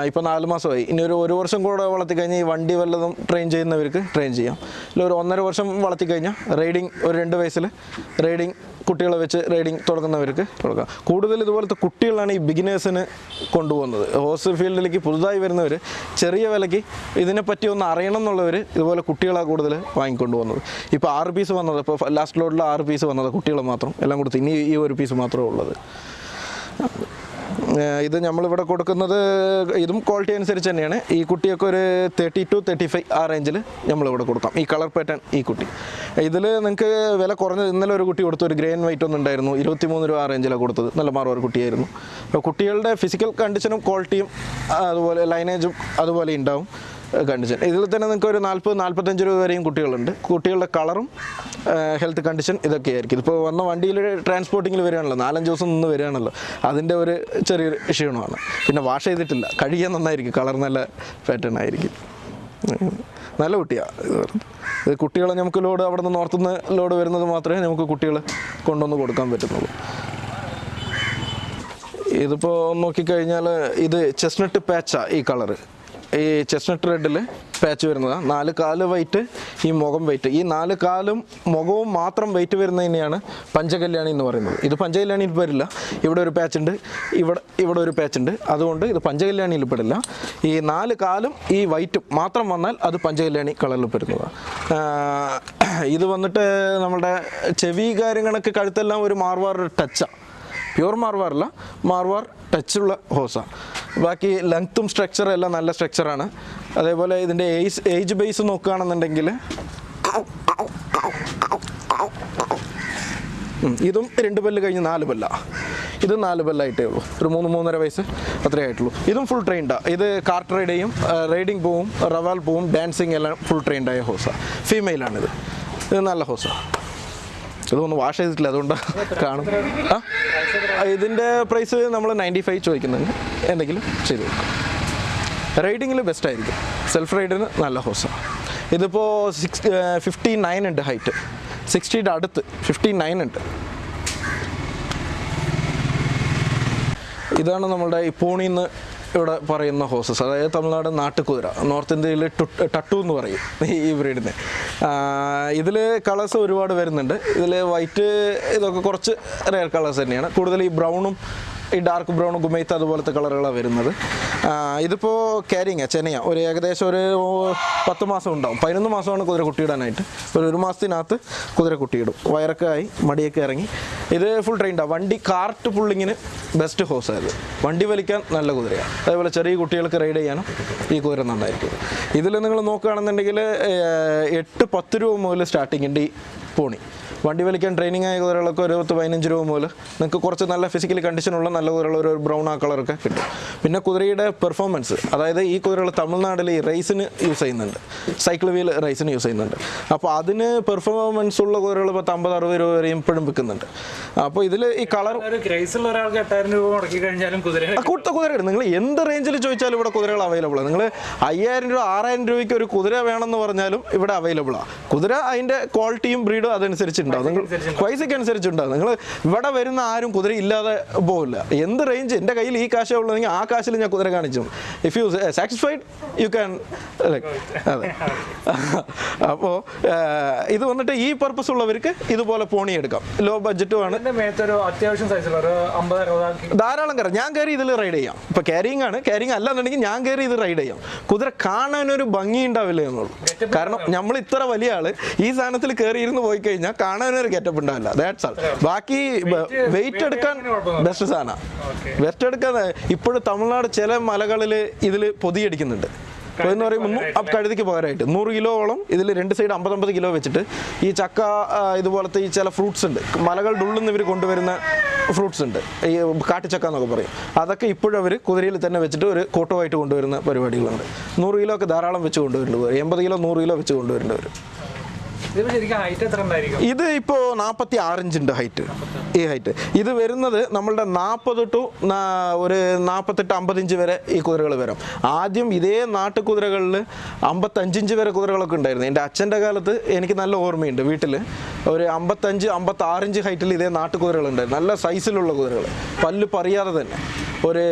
ഇപ്പോൾ നാല് മാസമായി. ഇനി ഒരു ഒരു വർഷം കൂടെ വളർത്തി കഴിഞ്ഞാൽ ഈ വണ്ടി വല്ലതും ട്രെയിൻ ചെയ്യുന്നവർക്ക് ട്രെയിൻ ചെയ്യാം. ഇല്ല ഒരു ഒന്നര വർഷം വളർത്തി കഴിഞ്ഞാൽ റൈഡിങ് ഒരു രണ്ട് വയസ്സിൽ റൈഡിങ് കുട്ടികളെ വെച്ച് റൈഡിങ് തുടങ്ങുന്നവർക്ക് കൊടുക്കാം. കൂടുതൽ ഇതുപോലത്തെ കുട്ടികളാണ് ഈ ബിഗിനേഴ്സിന് കൊണ്ടുപോകുന്നത്. ഹോസ് ഫീൽഡിലേക്ക് പുതുതായി വരുന്നവർ ചെറിയ വിലയ്ക്ക് ഇതിനെപ്പറ്റി ഒന്ന് അറിയണം എന്നുള്ളവർ ഇതുപോലെ കുട്ടികളാണ് കൂടുതൽ വാങ്ങിക്കൊണ്ട് പോകുന്നത് ഇപ്പോൾ ആറ് പീസ് വന്നത് ഇപ്പോൾ ലാസ്റ്റ് ലോഡിൽ ആറ് പീസ് വന്നത് കുട്ടികൾ മാത്രം. എല്ലാം കൊടുത്ത് ഇനി ഈ ഒരു പീസ് മാത്രമേ ഉള്ളത് ഇത് നമ്മളിവിടെ കൊടുക്കുന്നത് ഇതും ക്വാളിറ്റി അനുസരിച്ച് തന്നെയാണ്. ഈ കുട്ടിയൊക്കെ ഒരു തേർട്ടി ടു തേർട്ടി ഫൈവ് ആ റേഞ്ചിൽ നമ്മളിവിടെ കൊടുക്കാം. ഈ കളർ പാറ്റേൺ ഈ കുട്ടി. ഇതിൽ നിങ്ങൾക്ക് വില കുറഞ്ഞത് ഇന്നലെ ഒരു കുട്ടി കൊടുത്തു ഒരു ഗ്രേൻ വൈറ്റ് ഒന്നും ഉണ്ടായിരുന്നു. ഇരുപത്തി മൂന്ന് രൂപ ആ റേഞ്ചിലാണ് കൊടുത്തത്. നല്ല മാറും ഒരു കുട്ടിയായിരുന്നു. കുട്ടികളുടെ ഫിസിക്കൽ കണ്ടീഷനും ക്വാളിറ്റിയും അതുപോലെ ലൈനേജും അതുപോലെ ഉണ്ടാവും. കണ്ടീഷൻ. ഇതിൽ തന്നെ നിങ്ങൾക്ക് ഒരു നാൽപ്പത് നാൽപ്പത്തഞ്ച് രൂപ വരെയും കുട്ടികളുണ്ട്. കുട്ടികളുടെ കളറും ഹെൽത്ത് കണ്ടീഷൻ ഇതൊക്കെ ആയിരിക്കും. ഇപ്പോൾ വന്ന വണ്ടിയിൽ ട്രാൻസ്പോർട്ടിങ്ങിൽ വരികയാണല്ലോ. നാലഞ്ച് ദിവസം നിന്ന് വരികയാണല്ലോ. അതിന്റെ ഒരു ചെറിയൊരു ക്ഷീണമാണ്. പിന്നെ വാഷ് ചെയ്തിട്ടില്ല. കഴുകിയാൽ നന്നായിരിക്കും. കളർ നല്ല പാറ്റേൺ ആയിരിക്കും. നല്ല കുട്ടിയാണ് ഇത് കുട്ടികളെ നമുക്ക് ലോഡ് അവിടെ നിന്ന് നോർത്തുനിന്ന് ലോഡ് വരുന്നത് മാത്രമേ നമുക്ക് കുട്ടികളെ കൊണ്ടുവന്ന് കൊടുക്കാൻ പറ്റുന്നുള്ളൂ. ഇതിപ്പോൾ നോക്കിക്കഴിഞ്ഞാൽ ഇത് ചെസ്നട്ട് പാച്ചാണ് ഈ കളറ്. ഈ ചെസ്റ്റ്നട്ട് റെഡിൽ പാച്ച് വരുന്നതാണ് നാല് കാൽ വൈറ്റ് ഈ മുഖം വൈറ്റ് ഈ നാല് കാലും മുഖവും മാത്രം വൈറ്റ് വരുന്നതിനെയാണ് പഞ്ചകല്യാണി എന്ന് പറയുന്നത്. ഇത് പഞ്ചകല്യാണിയിൽ വരില്ല ഇവിടെ ഒരു പാച്ച് ഉണ്ട്. ഇവിടെ ഇവിടെ ഒരു പാച്ച് ഉണ്ട്. അതുകൊണ്ട് ഇത് പഞ്ചകല്യാണിയിൽ പെടില്ല. ഈ നാല് കാലും ഈ വൈറ്റും മാത്രം വന്നാൽ അത് പഞ്ചകല്യാണി കളറിൽ പെടുന്നതാണ് ഇത് വന്നിട്ട് നമ്മുടെ ചെവി കാര്യങ്ങളൊക്കെ കഴുത്തെല്ലാം ഒരു മാർവാർ ടച്ചാണ് പ്യൂർ മാർവാറല്ല. മാർവാർ ടച്ചുള്ള ഹോസാണ് ബാക്കി ലെങ്ത്തും സ്ട്രക്ചറും എല്ലാം നല്ല സ്ട്രക്ചറാണ് അതേപോലെ ഇതിന്റെ ഏജ് ഏജ് ബേസ് നോക്കുകയാണെന്നുണ്ടെങ്കിൽ ഇതും രണ്ട് പല്ല് കഴിഞ്ഞ് നാല് പല്ല. ഇത് നാല് പല്ലായിട്ടേ ഉള്ളൂ. ഒരു മൂന്ന് മൂന്നര വയസ്സ് അത്രേ ആയിട്ടുള്ളൂ. ഇതും ഫുൾ ട്രെയിൻഡാണ് ഇത് കാർട്ട് റൈഡയും റൈഡിങ് പോവും റവാൽ പോവും ഡാൻസിങ് എല്ലാം ഫുൾ ട്രെയിൻഡായ ഹോസാണ് ഫീമെയിലാണിത് ഇത് നല്ല ഹോസാണ് ഇതൊന്നും വാഷ് ചെയ്തിട്ടില്ല അതുകൊണ്ട് കാണും. ആ ഇതിന്റെ പ്രൈസ് നമ്മൾ നയന്റി ഫൈവ് ചോദിക്കുന്നുണ്ട്. എന്തെങ്കിലും ചെയ്ത് കൊടുക്കാം. റൈഡിങ്ങിൽ ബെസ്റ്റ് ആയിരിക്കും. സെൽഫ് റൈഡിന് നല്ല ഹോസാണ് ഇതിപ്പോൾ സിക്സ് ഫിഫ്റ്റി നയൻ ഉണ്ട് ഹൈറ്റ് സിക്സ്റ്റിയുടെ അടുത്ത് ഫിഫ്റ്റി നയൻ ഉണ്ട്. ഇതാണ് നമ്മളുടെ ഈ പൂണിന്ന് ഇവിടെ പറയുന്ന ഹോസസ് അതായത് തമിഴ്നാട് നാട്ടുകുതിര നോർത്ത് ഇന്ത്യയിൽ ടട്ടു എന്ന് പറയും ഈ ബ്രീഡിന്. ഇതിൽ കളേഴ്സ് ഒരുപാട് വരുന്നുണ്ട്. ഇതിൽ വൈറ്റ് ഇതൊക്കെ കുറച്ച് റെയർ കളേഴ്സ് തന്നെയാണ്. കൂടുതൽ ഈ ബ്രൗണും ഈ ഡാർക്ക് ബ്രൗണും ഗുമൈത്ത് അതുപോലത്തെ കളറുകളാണ് വരുന്നത്. ഇതിപ്പോൾ കാരിങ് ചെനയ. ഒരു ഏകദേശം ഒരു പത്ത് മാസം ഉണ്ടാവും. പതിനൊന്ന് മാസമാണ് കുതിര കുട്ടിയിടാനായിട്ട്. ഒരു ഒരു മാസത്തിനകത്ത് കുതിര കുട്ടിയിടും. വയറൊക്കെ ആയി മടിയൊക്കെ ഇറങ്ങി. ഇത് ഫുൾ ട്രെയിൻഡാണ് വണ്ടി കാർട്ട് പുള്ളിങ്ങിന് ബെസ്റ്റ് ഹോസായത് വണ്ടി വലിക്കാൻ നല്ല കുതിരയാണ് അതേപോലെ ചെറിയ കുട്ടികൾക്ക് റൈഡ് ചെയ്യാനും ഈ കുതിര നന്നായിരിക്കും. ഇതിൽ നിങ്ങൾ നോക്കുകയാണെന്നുണ്ടെങ്കിൽ എട്ട് പത്ത് രൂപ മുതൽ സ്റ്റാർട്ടിംഗ് ഉണ്ട് ഈ പോണി വണ്ടി വലിക്കാൻ ട്രെയിനിങ് ആയ കുതിരകളൊക്കെ ഒരു പത്ത് പതിനഞ്ച് രൂപ മുതൽ നിങ്ങൾക്ക് കുറച്ച് നല്ല ഫിസിക്കലി കണ്ടീഷനുള്ള നല്ല കുതിരകൾ ഒരു ബ്രൗൺ ആ കളറൊക്കെ കിട്ടും. പിന്നെ കുതിരയുടെ പെർഫോമൻസ് അതായത് ഈ കുതിരകൾ തമിഴ്നാട്ടിൽ ഈ റേസിന് യൂസ് ചെയ്യുന്നുണ്ട്. സൈക്കിൾ വീൽ റേസിന് യൂസ് ചെയ്യുന്നുണ്ട്. അപ്പോൾ അതിന് പെർഫോമൻസ് ഉള്ള കുതിരകൾ പത്ത് അമ്പത് അറുപത് രൂപ വരെയും ഇപ്പോഴും വിൽക്കുന്നുണ്ട്. അപ്പോൾ ഇതിൽ ഈ കളർ റൈസുള്ള ഒരാൾക്ക് എട്ടായിരം രൂപ മുടക്കി കഴിഞ്ഞാലും കുതിര കൂടുതൽ കൊടുത്ത കുതിരയുണ്ട് നിങ്ങൾ എന്ത് റേഞ്ചിൽ ചോദിച്ചാലും ഇവിടെ കുതിരകൾ അവൈലബിൾ ആണ് നിങ്ങൾ അയ്യായിരം രൂപ ആറായിരം രൂപയ്ക്ക് ഒരു കുതിര വേണമെന്ന് പറഞ്ഞാലും ഇവിടെ അവൈലബിൾ ആണ് കുതിര അതിന്റെ ക്വാളിറ്റിയും ബ്രീഡും അതനുസരിച്ച് ഉണ്ടാവും. നിങ്ങൾ പൈസയ്ക്ക് അനുസരിച്ചുണ്ടാവും നിങ്ങൾ ഇവിടെ വരുന്ന ആരും കുതിര ഇല്ലാതെ പോകില്ല എന്ത് റേഞ്ച് എന്റെ കയ്യിൽ ഈ കാശേ ഉള്ളതെങ്കിൽ ആ കാശിൽ ഞാൻ കുതിര കാണിച്ചു. If you satisfied you can അതെ. (laughs) അപ്പോൾ ഇത് വന്നിട്ട് ഈ പർപ്പസ് ഉള്ളവർക്ക് ഇതുപോലെ പോണി എടുക്കാം. ലോ ബഡ്ജറ്റുമാണ് ധാരാളം കയറാം. ഞാൻ കയറി ഇതിൽ റൈഡ് ചെയ്യാം. ഇപ്പൊ ക്യാരിങ് ആണ്. കാരിങ് അല്ല എന്നുണ്ടെങ്കിൽ ഞാൻ കയറി ഇത് റൈഡ് ചെയ്യാം. കുതിര കാണാനൊരു ഭംഗി ഉണ്ടാവില്ല എന്നുള്ളൂ. കാരണം നമ്മൾ ഇത്ര വലിയ ആൾ ഈ സാധനത്തിൽ കയറി ഇരുന്ന് പോയി കഴിഞ്ഞാൽ കാണാനൊരു ഗെറ്റപ്പ് ഉണ്ടാവില്ല. ദാറ്റ്സ് ആൾ ബാക്കി വെയിറ്റ് എടുക്കാൻ ബെസ്റ്റ് സാധനം. വെയിറ്റ് എടുക്കാൻ ഇപ്പോഴും തമിഴ്നാട് ചില മലകളിൽ ഇതിൽ പൊതിയടിക്കുന്നുണ്ട് അപ്പോൾ എന്ന് പറയുമ്പോൾ കഴുതിക്ക് പകരമായിട്ട് നൂറ് കിലോളം ഇതിൽ രണ്ട് സൈഡ് അമ്പത്തമ്പത് കിലോ വെച്ചിട്ട് ഈ ചക്ക ഇതുപോലത്തെ ഈ ചില ഫ്രൂട്ട്സ് ഉണ്ട്. മലകളുടെ ഉള്ളിൽ നിന്ന് ഇവർ കൊണ്ടുവരുന്ന ഫ്രൂട്ട്സ് ഉണ്ട്. ഈ കാട്ടിച്ചക്ക എന്നൊക്കെ പറയും. അതൊക്കെ ഇപ്പോഴും അവർ കുതിരയിൽ തന്നെ വെച്ചിട്ട് ഒരു കൂട്ടമായിട്ട് കൊണ്ടുവരുന്ന പരിപാടികളുണ്ട്. നൂറ് കിലോ ഒക്കെ ധാരാളം വെച്ച് കൊണ്ടുവരുന്നുണ്ട് എൺപത് കിലോ നൂറ് കിലോ വെച്ച് കൊണ്ടുവരുന്നവർ ഇത് ഇപ്പോൾ നാൽപ്പത്തി ആറ് ഹൈറ്റ് ഈ ഹൈറ്റ് ഇത് വരുന്നത് നമ്മളുടെ നാൽപ്പത് ടു ഒരു നാൽപ്പത്തെട്ട് അമ്പത് ഇഞ്ച് വരെ ഈ കുതിരകൾ വരും. ആദ്യം ഇതേ നാട്ടുകുതിരകളിൽ അമ്പത്തഞ്ചിഞ്ച് വരെ കുതിരകളൊക്കെ ഉണ്ടായിരുന്നു. എന്റെ അച്ഛന്റെ കാലത്ത് എനിക്ക് നല്ല ഓർമ്മയുണ്ട് വീട്ടിൽ ഒരു അമ്പത്തഞ്ച് അമ്പത്താറിഞ്ച് ഹൈറ്റിൽ ഇതേ നാട്ടുകുതിരകളുണ്ടായിരുന്നു നല്ല സൈസിലുള്ള കുതിരകൾ. പല്ല് പറയാതെ തന്നെ. ഒരു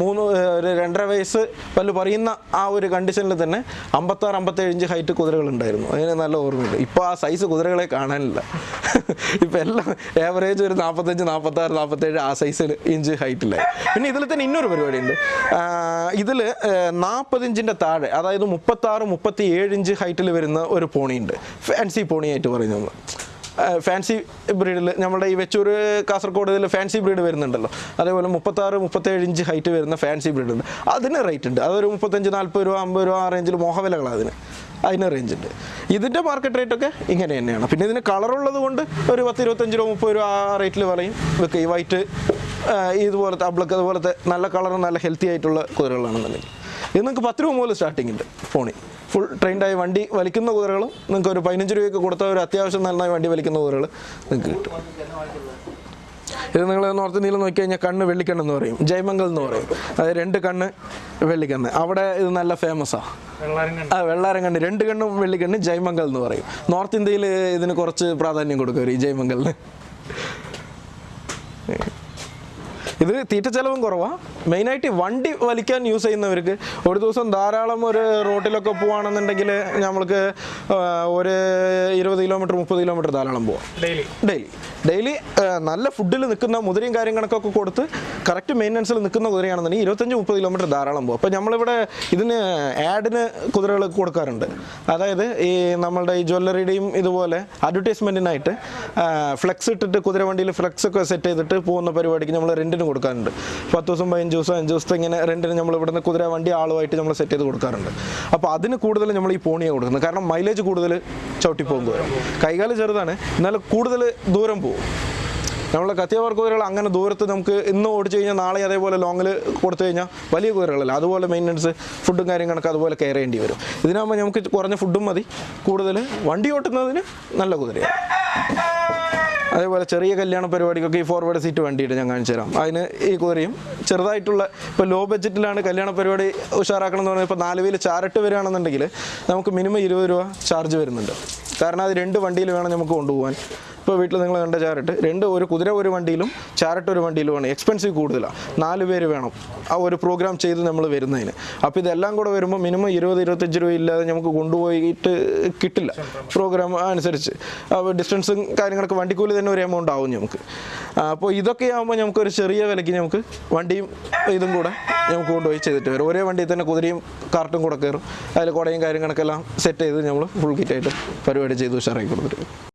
മൂന്ന് ഒരു രണ്ടര വയസ്സ് പല്ല് പറയുന്ന ആ ഒരു കണ്ടീഷനിൽ തന്നെ അമ്പത്താറ് അമ്പത്തേഴ് ഇഞ്ച് ഹൈറ്റ് കുതിരകളുണ്ടായിരുന്നു. അതിന് നല്ല ഓർമ്മയുണ്ട്. ഇപ്പോൾ ആ സൈസ് കുതിരകളെ കാണാനില്ല. ഇപ്പം എല്ലാം ഏവറേജ് ഒരു നാൽപ്പത്തഞ്ച് നാൽപ്പത്താറ് നാൽപ്പത്തേഴ് ആ സൈസിൽ ഇഞ്ച് ഹൈറ്റിലായി പിന്നെ ഇതിൽ തന്നെ ഇന്നൊരു പരിപാടിയുണ്ട്. ഇതിൽ നാൽപ്പതിഞ്ചിന്റെ താഴെ അതായത് മുപ്പത്താറ് മുപ്പത്തി ഏഴ് ഇഞ്ച് ഹൈറ്റിൽ വരുന്ന ഒരു പോണിയുണ്ട്. ഫാൻസി പോണിയായിട്ട് പറയുന്നത്. ഫാൻസി ബ്രീഡിൽ നമ്മുടെ ഈ വെച്ചൂർ കാസർഗോഡ് ഇതിൽ ഫാൻസി ബ്രീഡ് വരുന്നുണ്ടല്ലോ. അതേപോലെ മുപ്പത്താറ് മുപ്പത്തേഴ് ഇഞ്ച് ഹൈറ്റ് വരുന്ന ഫാൻസി ബ്രീഡുണ്ട് അതിന് റേറ്റ് ഉണ്ട്. അതൊരു മുപ്പത്തഞ്ച് നാൽപ്പത് രൂപ അമ്പത് രൂപ ആ റേഞ്ചിൽ മോഹവിലകളാണ് അതിന്. അതിന് റേഞ്ച് ഉണ്ട്. ഇതിന്റെ മാർക്കറ്റ് റേറ്റ് ഒക്കെ ഇങ്ങനെ തന്നെയാണ്. പിന്നെ ഇതിന് കളറുള്ളത് കൊണ്ട് ഒരു പത്ത് ഇരുപത്തഞ്ച് രൂപ മുപ്പത് രൂപ ആ റേറ്റിൽ പറയും വെക്കുക ഈ വൈറ്റ് ഇതുപോലത്തെ അബ്ലക്ക് അതുപോലത്തെ നല്ല കളറും നല്ല ഹെൽത്തി ആയിട്ടുള്ള കുതിരകളാണെന്നുണ്ടെങ്കിൽ. ഇത് നിങ്ങൾക്ക് പത്ത് രൂപ മുതൽ സ്റ്റാർട്ടിംഗ് ഉണ്ട് ഫോണിൽ ഫുൾ ട്രെയിൻഡായി വണ്ടി വലിക്കുന്ന കുതിരകളും നിങ്ങൾക്ക് ഒരു പതിനഞ്ച് രൂപയ്ക്ക് കൊടുത്ത ഒരു അത്യാവശ്യം നന്നായി വണ്ടി വലിക്കുന്ന കുതിരകൾ നിങ്ങൾക്ക് കിട്ടും. ഇത് നിങ്ങൾ നോർത്ത് ഇന്ത്യയിൽ നോക്കി കഴിഞ്ഞാൽ കണ്ണ് വെള്ളിക്കണ്ണെന്ന് പറയും. ജയമംഗൽ എന്ന് പറയും. അത് രണ്ട് കണ്ണ് വെള്ളിക്കണ്ണ്. അവിടെ ഇത് നല്ല ഫേമസാണ് ആ. വെള്ളാരം കണ്ണ്. രണ്ട് കണ്ണും വെള്ളിക്കണ്ണ് ജയമംഗൽ എന്ന് പറയും. നോർത്ത് ഇന്ത്യയിൽ ഇതിന് കുറച്ച് പ്രാധാന്യം കൊടുക്കും ഈ ജയമംഗലിന്. ഇത് തീറ്റ ചെലവും കുറവാണ് മെയിനായിട്ട് വണ്ടി വലിക്കാൻ യൂസ് ചെയ്യുന്നവർക്ക് ഒരു ദിവസം ധാരാളം ഒരു റോട്ടിലൊക്കെ പോവാണെന്നുണ്ടെങ്കിൽ നമ്മൾക്ക് ഒരു ഇരുപത് കിലോമീറ്റർ മുപ്പത് കിലോമീറ്റർ ധാരാളം പോവാം. ഡെയിലി ഡെയിലി ഡെയിലി നല്ല ഫുഡിൽ നിൽക്കുന്ന മുതിരയും കാര്യങ്ങളൊക്കെ കൊടുത്ത് കറക്റ്റ് മെയിന്റനൻസിൽ നിൽക്കുന്ന കുതിരയാണെന്നുണ്ടെങ്കിൽ ഇരുപത്തഞ്ച് മുപ്പത് കിലോമീറ്റർ ധാരാളം പോകും. അപ്പോൾ നമ്മളിവിടെ ഇതിന് ആഡിന് കുതിരകൾ കൊടുക്കാറുണ്ട്. അതായത് ഈ നമ്മളുടെ ഈ ജ്വല്ലറിയുടെയും ഇതുപോലെ അഡ്വർടൈസ്മെന്റിനായിട്ട് ഫ്ലെക്സ് ഇട്ടിട്ട് കുതിര വണ്ടിയിൽ ഫ്ലെക്സ് ഒക്കെ സെറ്റ് ചെയ്തിട്ട് പോകുന്ന പരിപാടിക്ക് നമ്മൾ റെന്റിന് കൊടുക്കാറുണ്ട്. പത്ത് ദിവസം പതിനഞ്ച് ദിവസം അഞ്ച് ദിവസത്തെ ഇങ്ങനെ റെന്റിന് നമ്മൾ ഇവിടുന്ന് കുതിര വണ്ടി ആളുമായിട്ട് നമ്മൾ സെറ്റ് ചെയ്ത് കൊടുക്കാറുണ്ട്. അപ്പോൾ അതിന് കൂടുതൽ നമ്മൾ ഈ പോണിയെ കൊടുക്കുന്നത്. കാരണം മൈലേജ് കൂടുതൽ ചവിട്ടിപ്പോകും ദൂരം. കൈകാൽ ചെറുതാണ് എന്നാൽ കൂടുതൽ ദൂരം പോകും. നമ്മളെ കത്തിയവർ കുതിരകൾ അങ്ങനെ ദൂരത്ത് നമുക്ക് ഇന്ന് ഓടിച്ചു കഴിഞ്ഞാൽ നാളെ അതേപോലെ ലോങ്ങിൽ കൊടുത്തു കഴിഞ്ഞാൽ വലിയ കുതിരകളല്ല. അതുപോലെ മെയിന്റനൻസ് ഫുഡും കാര്യങ്ങളൊക്കെ അതുപോലെ കെയർ ചെയ്യേണ്ടി വരും. ഇതിനാകുമ്പോൾ നമുക്ക് കുറഞ്ഞ ഫുഡും മതി. കൂടുതൽ വണ്ടി ഓട്ടുന്നതിന് നല്ല കുതിരയാണ് അതേപോലെ ചെറിയ കല്യാണ പരിപാടിക്കൊക്കെ ഈ ഫോർവേഡ് സീറ്റ് വണ്ടിയിട്ട് ഞാൻ കാണിച്ചു തരാം. അതിന് ഈ കുതിരയും ചെറുതായിട്ടുള്ള ഇപ്പോൾ ലോ ബഡ്ജറ്റിലാണ് കല്യാണ പരിപാടി ഉഷാറാക്കണം എന്ന് പറഞ്ഞാൽ ഇപ്പോൾ നാല് വീൽ ചാരട്ട് വരികയാണെന്നുണ്ടെങ്കിൽ നമുക്ക് മിനിമം ഇരുപത് രൂപ ചാർജ് വരുന്നുണ്ട്. കാരണം അത് രണ്ട് വണ്ടിയിൽ വേണം നമുക്ക് കൊണ്ടുപോകാൻ. ഇപ്പോൾ വീട്ടിൽ നിങ്ങൾ കണ്ട ചാരട്ട് രണ്ട് ഒരു കുതിര ഒരു വണ്ടിയിലും ചാരട്ട് ഒരു വണ്ടിയിലുമാണ് എക്സ്പെൻസീവ് കൂടുതലാണ് നാല് പേര് വേണം ആ ഒരു പ്രോഗ്രാം ചെയ്ത് നമ്മൾ വരുന്നതിന്. അപ്പോൾ ഇതെല്ലാം കൂടെ വരുമ്പോൾ മിനിമം ഇരുപത് ഇരുപത്തഞ്ച് രൂപ ഇല്ലാതെ നമുക്ക് കൊണ്ടുപോയിട്ട് കിട്ടില്ല. പ്രോഗ്രാം അനുസരിച്ച്. അപ്പോൾ ഡിസ്റ്റൻസും കാര്യങ്ങളൊക്കെ വണ്ടിക്കൂലി തന്നെ ഒരു എമൗണ്ട് ആവും നമുക്ക്. അപ്പോൾ ഇതൊക്കെ ആകുമ്പോൾ നമുക്ക് ഒരു ചെറിയ വിലയ്ക്ക് നമുക്ക് വണ്ടിയും ഇതും കൂടെ നമുക്ക് കൊണ്ടുപോയി ചെയ്തിട്ട് വരും. ഒരേ വണ്ടിയിൽ തന്നെ കുതിരയും കാർട്ടും കൂടെ കയറും. അതിൽ കുടയും കാര്യങ്ങളൊക്കെ എല്ലാം സെറ്റ് ചെയ്ത് നമ്മൾ ഫുൾ കിറ്റായിട്ട് പരിപാടി ചെയ്ത് ഉഷാറാക്കി കൊടുത്തിട്ട്